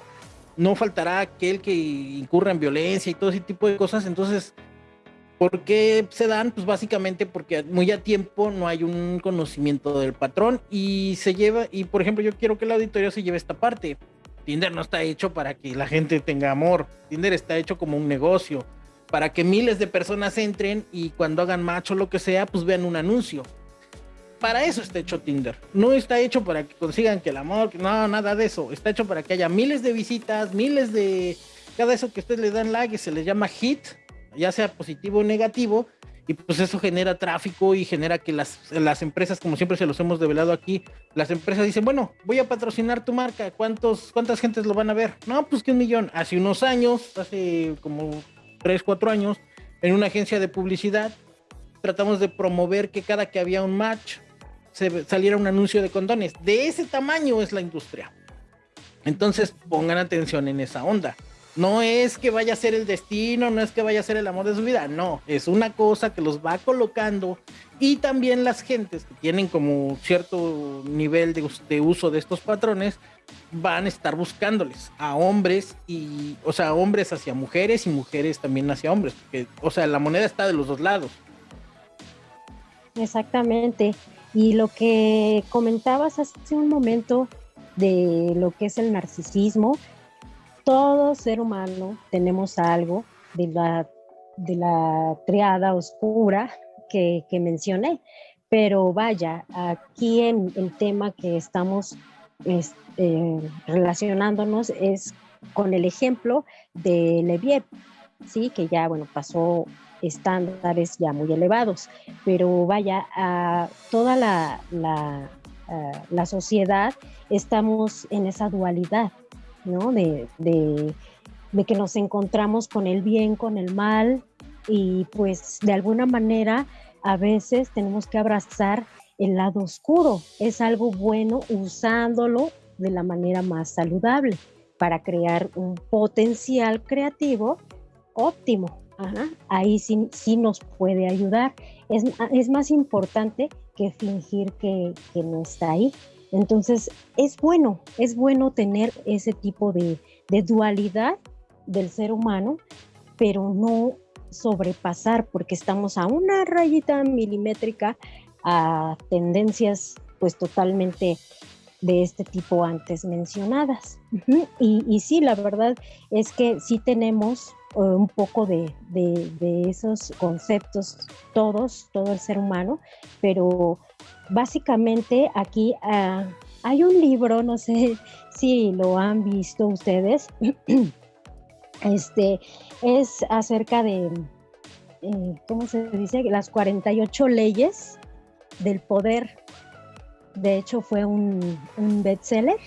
no faltará aquel que incurra en violencia y todo ese tipo de cosas, entonces ¿Por qué se dan? Pues básicamente porque muy a tiempo no hay un conocimiento del patrón y se lleva, y por ejemplo yo quiero que el auditorio se lleve esta parte. Tinder no está hecho para que la gente tenga amor, Tinder está hecho como un negocio, para que miles de personas entren y cuando hagan macho o lo que sea, pues vean un anuncio. Para eso está hecho Tinder. No está hecho para que consigan que el amor, no, nada de eso. Está hecho para que haya miles de visitas, miles de... Cada eso que ustedes le dan like se les llama hit, ya sea positivo o negativo, y pues eso genera tráfico y genera que las, las empresas, como siempre se los hemos develado aquí, las empresas dicen, bueno, voy a patrocinar tu marca, ¿cuántos, ¿cuántas gentes lo van a ver? No, pues que un millón. Hace unos años, hace como 3, 4 años, en una agencia de publicidad, tratamos de promover que cada que había un match, se saliera un anuncio de condones. De ese tamaño es la industria. Entonces pongan atención en esa onda. No es que vaya a ser el destino, no es que vaya a ser el amor de su vida, no, es una cosa que los va colocando y también las gentes que tienen como cierto nivel de, uso de estos patrones van a estar buscándoles a hombres y, o sea, hombres hacia mujeres y mujeres también hacia hombres, o sea, la moneda está de los dos lados. Exactamente. Y lo que comentabas hace un momento de lo que es el narcisismo, todo ser humano tenemos algo de la, de la triada oscura que, mencioné, pero vaya, aquí en el tema que estamos este, relacionándonos es con el ejemplo de Leviev, ¿sí? que ya bueno, pasó estándares ya muy elevados, pero vaya, a toda la, la, la sociedad estamos en esa dualidad, ¿no? De, que nos encontramos con el bien, con el mal, y pues de alguna manera a veces tenemos que abrazar el lado oscuro. Es algo bueno usándolo de la manera más saludable para crear un potencial creativo óptimo. Ahí sí, sí, nos puede ayudar. Es, más importante que fingir que, que no está ahí. Entonces, es bueno, es bueno tener ese tipo de, dualidad del ser humano, pero no sobrepasar porque estamos a una rayita milimétrica a tendencias pues totalmente de este tipo antes mencionadas. y, sí, la verdad es que sí tenemos eh, un poco de, de, esos conceptos todos, todo el ser humano, pero básicamente aquí ah, hay un libro, no sé si lo han visto ustedes, este es acerca de, eh, ¿cómo se dice? Las 48 leyes del poder. De hecho, fue un, bestseller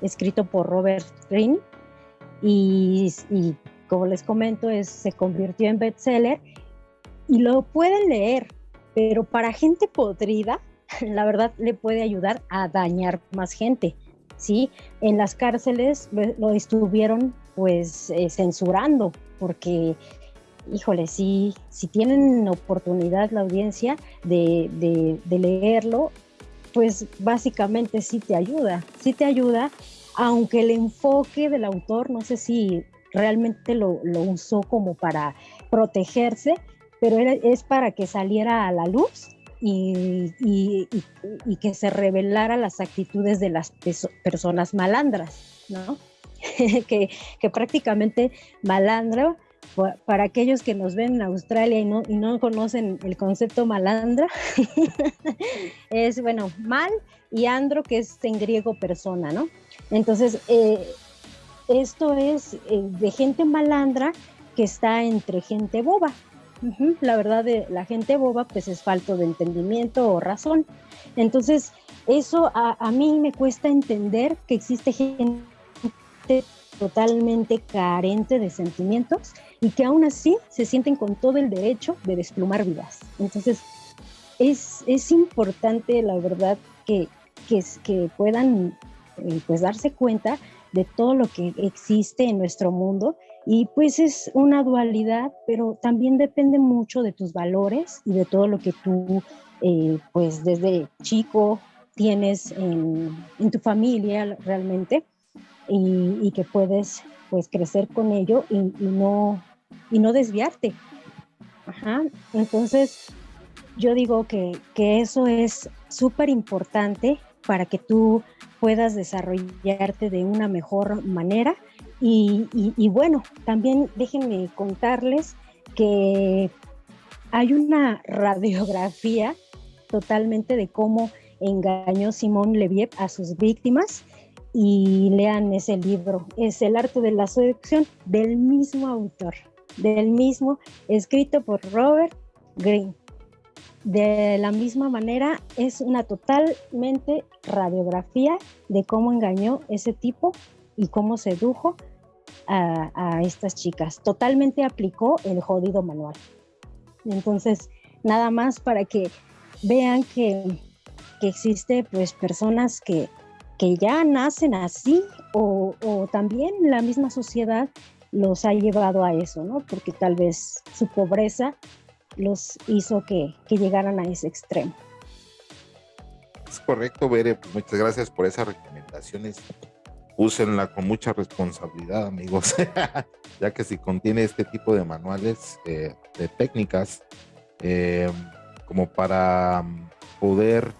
escrito por Robert Greene y, y como les comento, es, se convirtió en bestseller y lo pueden leer pero para gente podrida, la verdad le puede ayudar a dañar más gente. ¿sí? En las cárceles lo, estuvieron pues eh, censurando porque, híjole, si, si tienen oportunidad la audiencia de, de, leerlo, pues básicamente sí te ayuda, sí te ayuda, aunque el enfoque del autor, no sé si realmente lo, usó como para protegerse, pero es para que saliera a la luz y, y, que se revelara las actitudes de las personas malandras, ¿no? que, que, prácticamente malandro, para aquellos que nos ven en Australia y no, y no conocen el concepto malandra, es, bueno, mal y andro, que es en griego persona, ¿no? Entonces, eh, esto es eh, de gente malandra que está entre gente boba, la verdad, de la gente boba, pues es falto de entendimiento o razón. Entonces, eso a, mí me cuesta entender que existe gente totalmente carente de sentimientos y que aún así se sienten con todo el derecho de desplumar vidas. Entonces, es, es importante, la verdad, que, que, puedan eh, pues darse cuenta de todo lo que existe en nuestro mundo y pues es una dualidad, pero también depende mucho de tus valores y de todo lo que tú, eh, pues desde chico tienes en, tu familia realmente y, que puedes pues crecer con ello y, no, y no desviarte. Entonces, yo digo que, que eso es súper importante para que tú puedas desarrollarte de una mejor manera y, bueno, también déjenme contarles que hay una radiografía totalmente de cómo engañó Simón Leviev a sus víctimas y lean ese libro. Es El arte de la seducción del mismo autor, del mismo, escrito por Robert Greene. De la misma manera, es una totalmente radiografía de cómo engañó ese tipo y cómo sedujo a, estas chicas. Totalmente aplicó el jodido manual. Entonces, nada más para que vean que, que existe pues personas que, que ya nacen así o, o, también la misma sociedad los ha llevado a eso, ¿no? Porque tal vez su pobreza los hizo que, que llegaran a ese extremo. Es correcto, Bere, muchas gracias por esas recomendaciones úsenla con mucha responsabilidad, amigos, ya que si contiene este tipo de manuales eh, de técnicas, eh, como para poder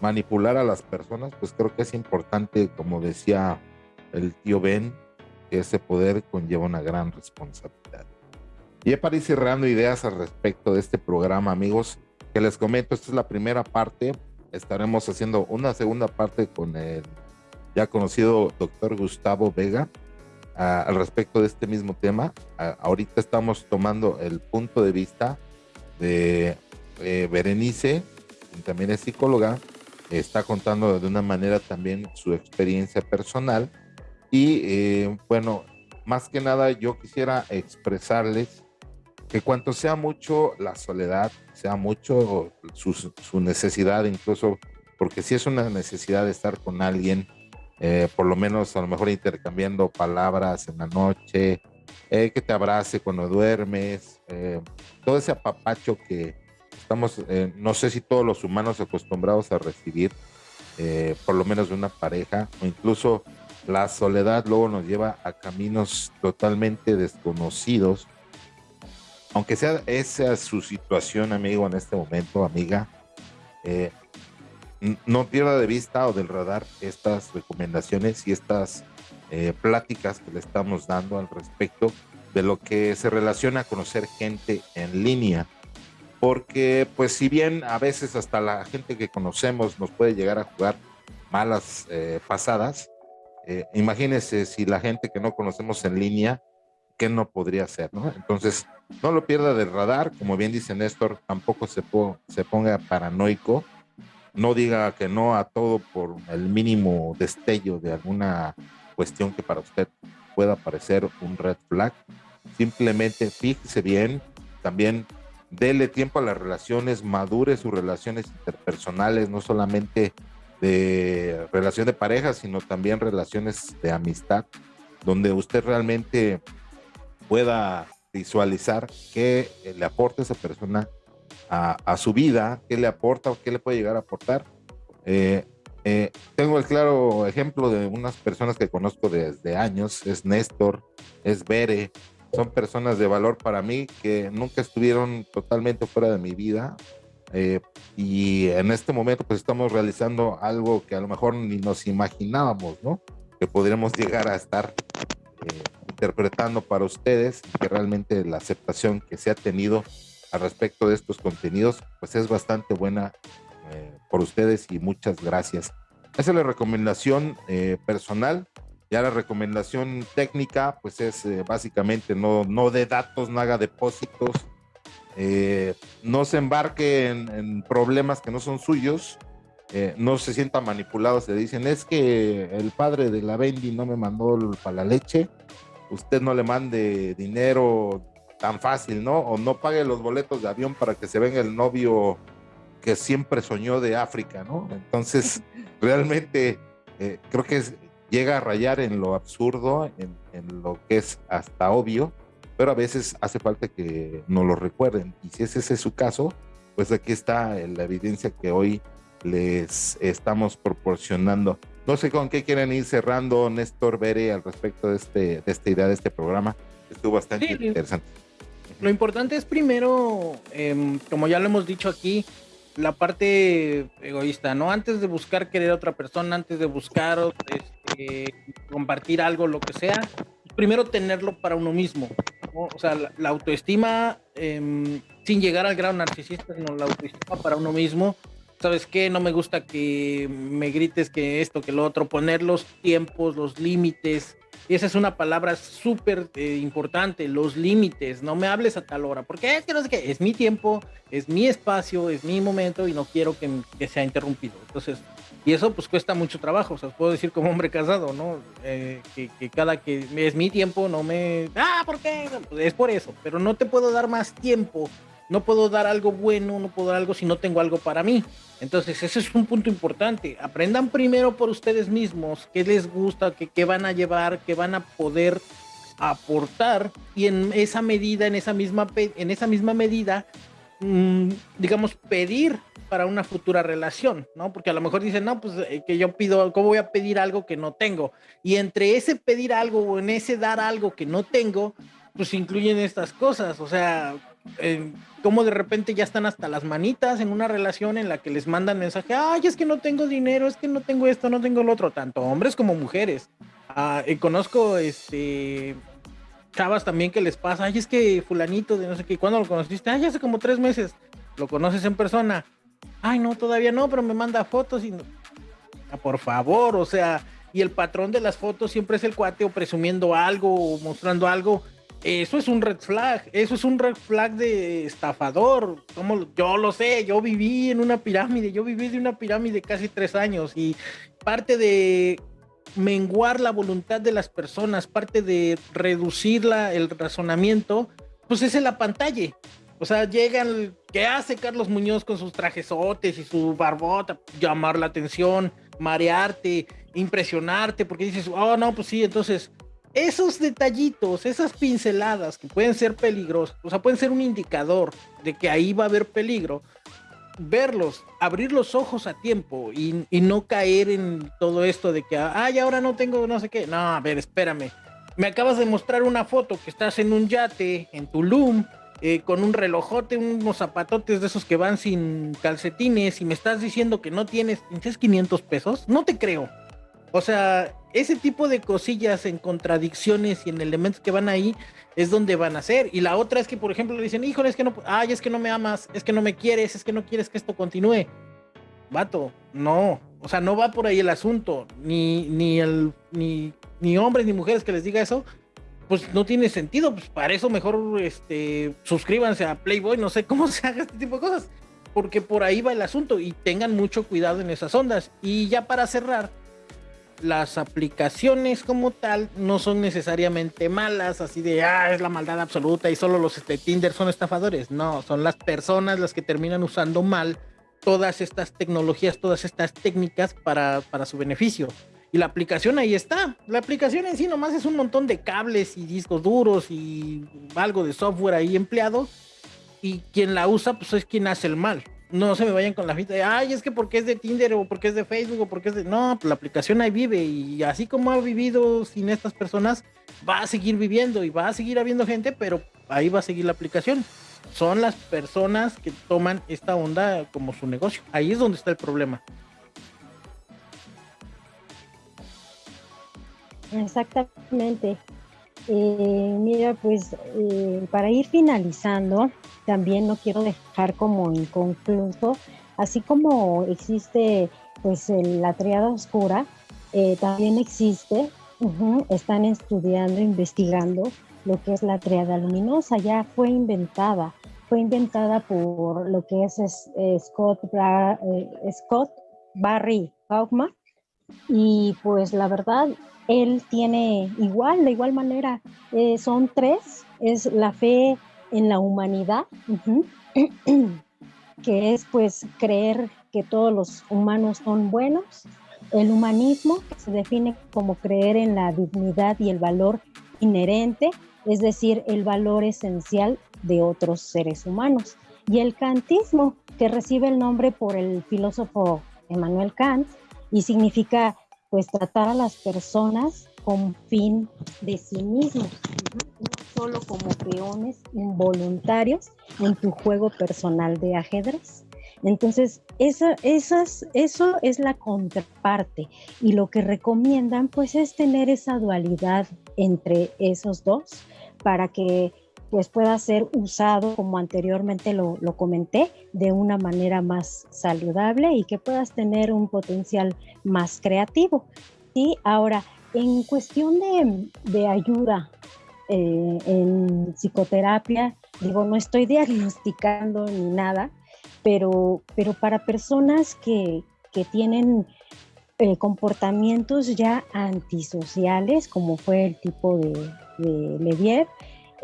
manipular a las personas, pues creo que es importante, como decía el tío Ben, ese poder conlleva una gran responsabilidad. Y para ir cerrando ideas al respecto de este programa, amigos, que les comento, esta es la primera parte, estaremos haciendo una segunda parte con el ya conocido doctor Gustavo Vega al respecto de este mismo tema. ahorita estamos tomando el punto de vista de Berenice, quien también es psicóloga, está contando de una manera también su experiencia personal. Y eh, bueno, más que nada yo quisiera expresarles que cuanto sea mucho la soledad, sea mucho su, necesidad, incluso porque si es una necesidad de estar con alguien, eh, por lo menos a lo mejor intercambiando palabras en la noche, eh, que te abrace cuando duermes, todo ese apapacho que estamos, no sé si todos los humanos acostumbrados a recibir, por lo menos de una pareja, o incluso la soledad luego nos lleva a caminos totalmente desconocidos. Aunque sea esa su situación, amigo, en este momento, amiga, no pierda de vista o del radar estas recomendaciones y estas eh, pláticas que le estamos dando al respecto de lo que se relaciona a conocer gente en línea. Porque pues si bien a veces hasta la gente que conocemos nos puede llegar a jugar malas eh, pasadas, eh, imagínese si la gente que no conocemos en línea, ¿qué no podría hacer? ¿no? Entonces, no lo pierda del radar, como bien dice Néstor, tampoco se, se ponga paranoico, no diga que no a todo por el mínimo destello de alguna cuestión que para usted pueda parecer un red flag. Simplemente fíjese bien, también dele tiempo a las relaciones, madure sus relaciones interpersonales, no solamente de relación de pareja, sino también relaciones de amistad, donde usted realmente pueda visualizar qué le aporta esa persona a, su vida, qué le aporta o qué le puede llegar a aportar. Eh, eh, tengo el claro ejemplo de unas personas que conozco desde años, es Néstor, es Bere, son personas de valor para mí que nunca estuvieron totalmente fuera de mi vida. Eh, y en este momento pues estamos realizando algo que a lo mejor ni nos imaginábamos, ¿no? Que podríamos llegar a estar eh, interpretando para ustedes, que realmente la aceptación que se ha tenido al respecto de estos contenidos pues es bastante buena eh, por ustedes y muchas gracias. Esa es la recomendación eh, personal. Ya la recomendación técnica, pues es eh, básicamente no, no de datos, no haga depósitos, no se embarque en, problemas que no son suyos, no se sienta manipulado, se dicen, es que el padre de la Bendy no me mandó para la leche, usted no le mande dinero tan fácil, ¿no? O no pague los boletos de avión para que se venga el novio que siempre soñó de África, ¿no? Entonces, realmente eh, creo que llega a rayar en lo absurdo, en, lo que es hasta obvio, pero a veces hace falta que nos lo recuerden. Y si ese es su caso, pues aquí está la evidencia que hoy les estamos proporcionando. No sé con qué quieren ir cerrando, Néstor Bere, al respecto de, este, de esta idea de este programa. Estuvo bastante interesante. Lo importante es primero, em, como ya lo hemos dicho aquí, la parte egoísta, ¿no? Antes de buscar querer a otra persona, antes de buscar este, compartir algo, lo que sea, primero tenerlo para uno mismo, O sea, la, autoestima, em, sin llegar al grado narcisista, sino la autoestima para uno mismo. ¿Sabes qué? No me gusta que me grites que esto, que lo otro, poner los tiempos, los límites, y esa es una palabra súper eh, importante, los límites. No me hables a tal hora, porque es que no sé qué, es mi tiempo, es mi espacio, es mi momento y no quiero que, sea interrumpido. Entonces, y eso pues cuesta mucho trabajo. O sea, puedo decir como hombre casado, ¿no? Eh, que, cada que es mi tiempo, no me. Ah, ¿por qué? Es por eso, pero no te puedo dar más tiempo no puedo dar algo bueno, no puedo dar algo si no tengo algo para mí. Entonces, ese es un punto importante. Aprendan primero por ustedes mismos qué les gusta, qué, van a llevar, qué van a poder aportar y en esa medida, en esa misma, en esa misma medida, mm, digamos, pedir para una futura relación, ¿no? Porque a lo mejor dicen, no, pues eh, que yo pido, ¿cómo voy a pedir algo que no tengo? Y entre ese pedir algo o en ese dar algo que no tengo, pues incluyen estas cosas, o sea, eh, como de repente ya están hasta las manitas en una relación en la que les mandan mensaje, ay, es que no tengo dinero, es que no tengo esto, no tengo lo otro, tanto hombres como mujeres. Ah, conozco este chavas también que les pasa, ay, es que fulanito de no sé qué, ¿cuándo lo conociste? Ay, hace como tres meses, lo conoces en persona. Ay, no, todavía no, pero me manda fotos y... Ah, por favor, o sea, y el patrón de las fotos siempre es el cuate o presumiendo algo o mostrando algo eso es un red flag, eso es un red flag de estafador. Como yo lo sé, yo viví en una pirámide, yo viví de una pirámide casi tres años y parte de menguar la voluntad de las personas, parte de reducir el razonamiento, pues es en la pantalla. O sea, llegan, ¿qué hace Carlos Muñoz con sus trajesotes y su barbota? Llamar la atención, marearte, impresionarte, porque dices, oh, no, pues sí, entonces esos detallitos, esas pinceladas que pueden ser peligrosos, o sea, pueden ser un indicador de que ahí va a haber peligro, verlos, abrir los ojos a tiempo y, no caer en todo esto de que, ay, ahora no tengo no sé qué. No, a ver, espérame. Me acabas de mostrar una foto que estás en un yate, en Tulum, eh, con un relojote, unos zapatotes de esos que van sin calcetines y me estás diciendo que no tienes, ¿tienes 500 pesos? No te creo. O sea, ese tipo de cosillas en contradicciones y en elementos que van ahí es donde van a ser. Y la otra es que, por ejemplo, le dicen, híjole, es que no, ay, es que no me amas, es que no me quieres, es que no quieres que esto continúe. Vato, no, o sea, no va por ahí el asunto, ni, ni, el, ni, ni hombres ni mujeres que les diga eso, pues no tiene sentido, pues para eso mejor este, suscríbanse a Playboy, no sé cómo se haga este tipo de cosas, porque por ahí va el asunto y tengan mucho cuidado en esas ondas. Y ya para cerrar, las aplicaciones como tal no son necesariamente malas, así de, ah, es la maldad absoluta y solo los este, Tinder son estafadores. No, son las personas las que terminan usando mal todas estas tecnologías, todas estas técnicas para, para su beneficio. Y la aplicación ahí está. La aplicación en sí nomás es un montón de cables y discos duros y algo de software ahí empleado. Y quien la usa, pues es quien hace el mal no se me vayan con la fita de, ay, es que porque es de Tinder o porque es de Facebook o porque es de... No, pues la aplicación ahí vive y así como ha vivido sin estas personas, va a seguir viviendo y va a seguir habiendo gente, pero ahí va a seguir la aplicación. Son las personas que toman esta onda como su negocio. Ahí es donde está el problema. Exactamente. Eh, mira, pues eh, para ir finalizando, también no quiero dejar como inconcluso, así como existe pues la triada oscura, eh, también existe, están estudiando, investigando lo que es la triada luminosa, ya fue inventada, fue inventada por lo que es, Scott, Scott Barry Kaufman, y pues la verdad él tiene igual, de igual manera, eh, son tres, es la fe en la humanidad, que es pues creer que todos los humanos son buenos, el humanismo, que se define como creer en la dignidad y el valor inherente, es decir, el valor esencial de otros seres humanos, y el kantismo, que recibe el nombre por el filósofo Emmanuel Kant y significa pues tratar a las personas con fin de sí mismos, no solo como peones involuntarios en tu juego personal de ajedrez. Entonces, esa, esas, eso es la contraparte y lo que recomiendan pues es tener esa dualidad entre esos dos para que pues pueda ser usado, como anteriormente lo, comenté, de una manera más saludable y que puedas tener un potencial más creativo. Y ahora, en cuestión de, de ayuda eh, en psicoterapia, digo, no estoy diagnosticando ni nada, pero, pero para personas que, que tienen eh, comportamientos ya antisociales, como fue el tipo de, de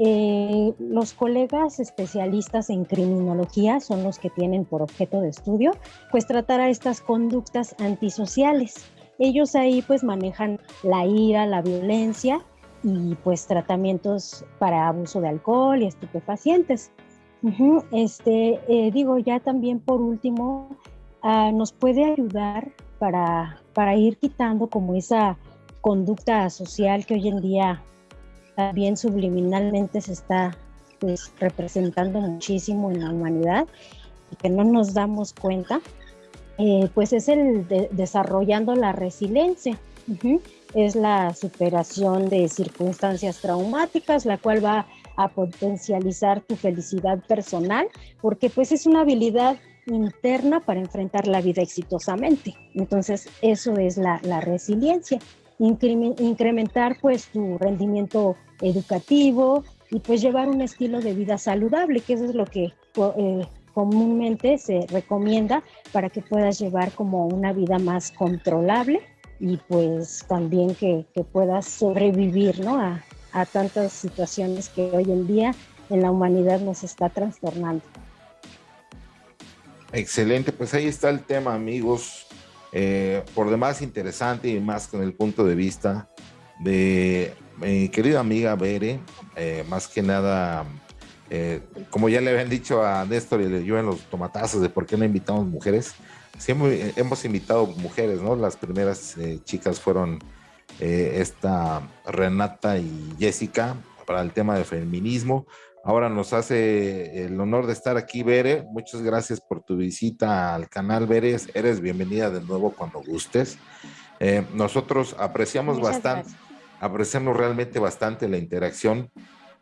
eh, los colegas especialistas en criminología son los que tienen por objeto de estudio, pues tratar a estas conductas antisociales. Ellos ahí pues manejan la ira, la violencia y pues tratamientos para abuso de alcohol y estupefacientes. Este, eh, digo, ya también por último, ah, nos puede ayudar para, para ir quitando como esa conducta social que hoy en día también subliminalmente se está pues, representando muchísimo en la humanidad y que no nos damos cuenta, eh, pues es el desarrollando la resiliencia. Es la superación de circunstancias traumáticas, la cual va a potencializar tu felicidad personal, porque pues es una habilidad interna para enfrentar la vida exitosamente. Entonces, eso es la, la resiliencia incrementar pues tu rendimiento educativo y pues llevar un estilo de vida saludable, que eso es lo que eh, comúnmente se recomienda para que puedas llevar como una vida más controlable y pues también que, puedas sobrevivir ¿no? a, a tantas situaciones que hoy en día en la humanidad nos está trastornando. Excelente, pues ahí está el tema amigos. Eh, por demás interesante y más con el punto de vista de mi querida amiga Bere, eh, más que nada, eh, como ya le habían dicho a Néstor y yo en los tomatazos de por qué no invitamos mujeres, siempre hemos invitado mujeres, ¿no? Las primeras chicas fueron esta Renata y Jessica para el tema del feminismo. Ahora nos hace el honor de estar aquí, Bere. Muchas gracias por tu visita al canal, Bere. Eres bienvenida de nuevo cuando gustes. Eh, nosotros apreciamos bastante, apreciamos realmente bastante la interacción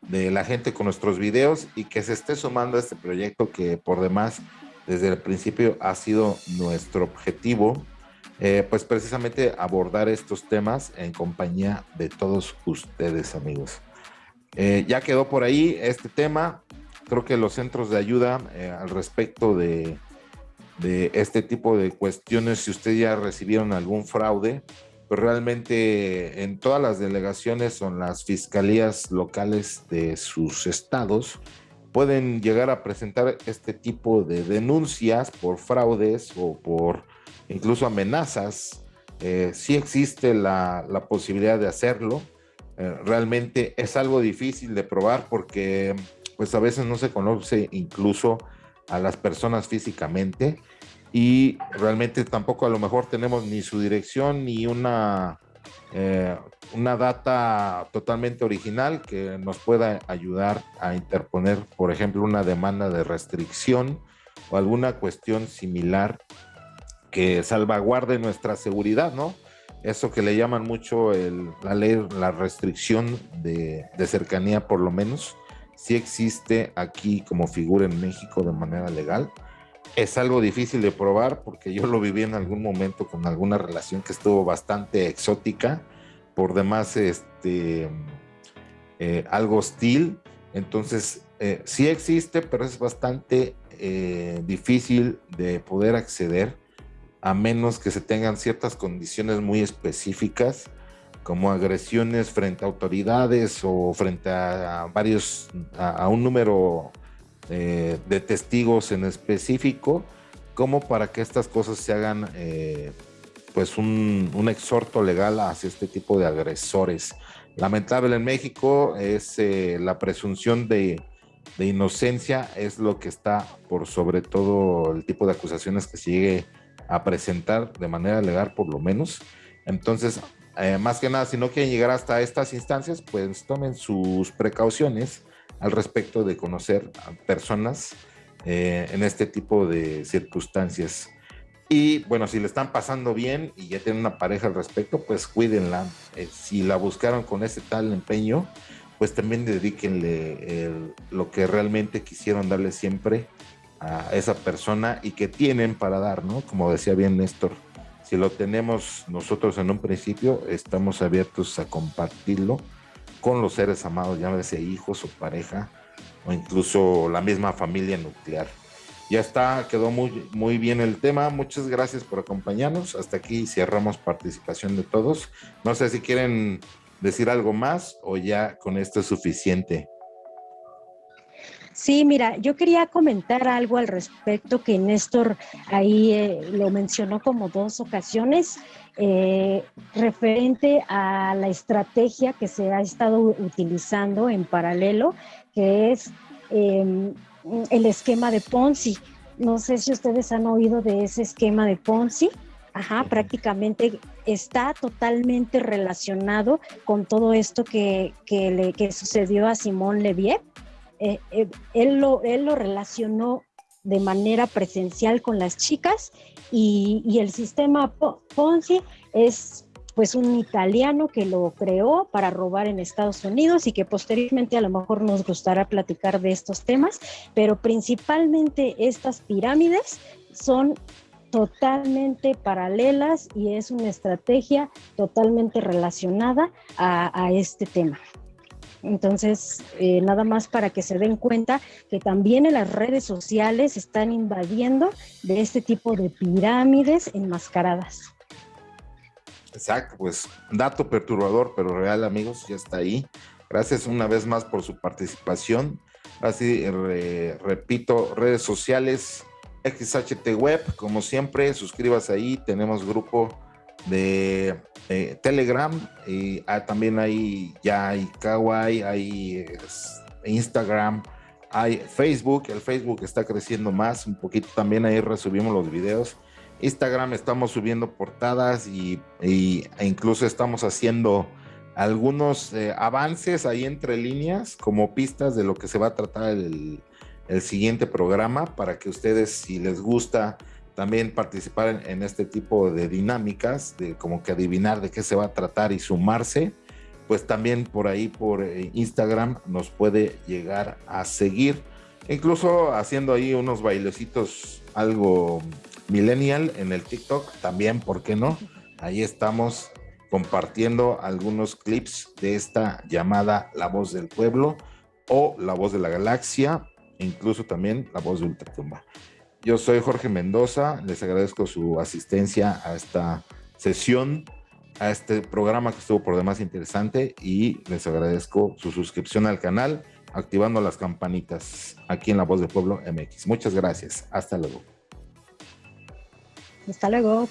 de la gente con nuestros videos y que se esté sumando a este proyecto que por demás desde el principio ha sido nuestro objetivo, eh, pues precisamente abordar estos temas en compañía de todos ustedes, amigos. Eh, ya quedó por ahí este tema. Creo que los centros de ayuda eh, al respecto de, este tipo de cuestiones, si ustedes ya recibieron algún fraude, pues realmente en todas las delegaciones son las fiscalías locales de sus estados pueden llegar a presentar este tipo de denuncias por fraudes o por incluso amenazas. Eh, sí existe la, posibilidad de hacerlo. Eh, realmente es algo difícil de probar porque pues a veces no se conoce incluso a las personas físicamente y realmente tampoco a lo mejor tenemos ni su dirección ni una, eh, una data totalmente original que nos pueda ayudar a interponer, por ejemplo, una demanda de restricción o alguna cuestión similar que salvaguarde nuestra seguridad, ¿no? Eso que le llaman mucho la ley, la restricción de, de cercanía, por lo menos, si existe aquí como figura en México de manera legal es algo difícil de probar porque yo lo viví en algún momento con alguna relación que estuvo bastante exótica, por demás este, eh, algo hostil. Entonces, eh, sí existe, pero es bastante eh, difícil de poder acceder a menos que se tengan ciertas condiciones muy específicas como agresiones frente a autoridades o frente a, varios, a un número eh, de testigos en específico, como para que estas cosas se hagan eh, pues un, exhorto legal hacia este tipo de agresores. Lamentable en México es eh, la presunción de, de, inocencia, es lo que está por sobre todo el tipo de acusaciones que se llegue a presentar de manera legal por lo menos. Entonces, más que nada, si no quieren llegar hasta estas instancias, pues tomen sus precauciones al respecto de conocer a personas eh, en este tipo de circunstancias. Y bueno, si le están pasando bien y ya tienen una pareja al respecto, pues cuídenla. Eh, si la buscaron con ese tal empeño, pues también dedíquenle lo que realmente quisieron darle siempre a esa persona y que tienen para dar, ¿no? Como decía bien Néstor, si lo tenemos nosotros en un principio, estamos abiertos a compartirlo con los seres amados, llámese hijos o pareja, o incluso la misma familia nuclear. Ya está, quedó muy, muy bien el tema. Muchas gracias por acompañarnos. Hasta aquí cerramos participación de todos. No sé si quieren decir algo más o ya con esto es suficiente. Sí, mira, yo quería comentar algo al respecto que Néstor ahí eh, lo mencionó como dos ocasiones, eh, referente a la estrategia que se ha estado utilizando en paralelo, que es em, el esquema de Ponzi. No sé si ustedes han oído de ese esquema de Ponzi. Ajá, prácticamente está totalmente relacionado con todo esto que, le, que sucedió a Simón Leviev eh, eh, él, lo, él lo relacionó de manera presencial con las chicas y, el sistema Ponzi es pues un italiano que lo creó para robar en Estados Unidos y que posteriormente a lo mejor nos gustará platicar de estos temas, pero principalmente estas pirámides son totalmente paralelas y es una estrategia totalmente relacionada a este tema. Entonces, eh, nada más para que se den cuenta que también en las redes sociales están invadiendo de este tipo de pirámides enmascaradas. Exacto, pues dato perturbador, pero real amigos, ya está ahí. Gracias una vez más por su participación. Así, repito, redes sociales, XHT Web, como siempre, suscríbase ahí, tenemos grupo de Telegram y ah, también hay ya hay Kawaii, hay Instagram, hay Facebook, el Facebook está creciendo más, un poquito también ahí resubimos los videos. Instagram estamos subiendo portadas y, e incluso estamos haciendo algunos eh, avances ahí entre líneas como pistas de lo que se va a tratar el, el siguiente programa para que ustedes si les gusta también participar en, este tipo de dinámicas, de como que adivinar de qué se va a tratar y sumarse, pues también por ahí, por eh, Instagram, nos puede llegar a seguir, incluso haciendo ahí unos bailecitos algo millennial en el TikTok, también, ¿por qué no? Ahí estamos compartiendo algunos clips de esta llamada La Voz del Pueblo o La Voz de la Galaxia, incluso también La Voz de Ultratumba. Yo soy Jorge Mendoza, les agradezco su asistencia a esta sesión a este programa que estuvo por demás interesante y les agradezco su suscripción al canal, activando las campanitas aquí en La Voz del Pueblo MX. Muchas gracias. Hasta luego. Hasta luego.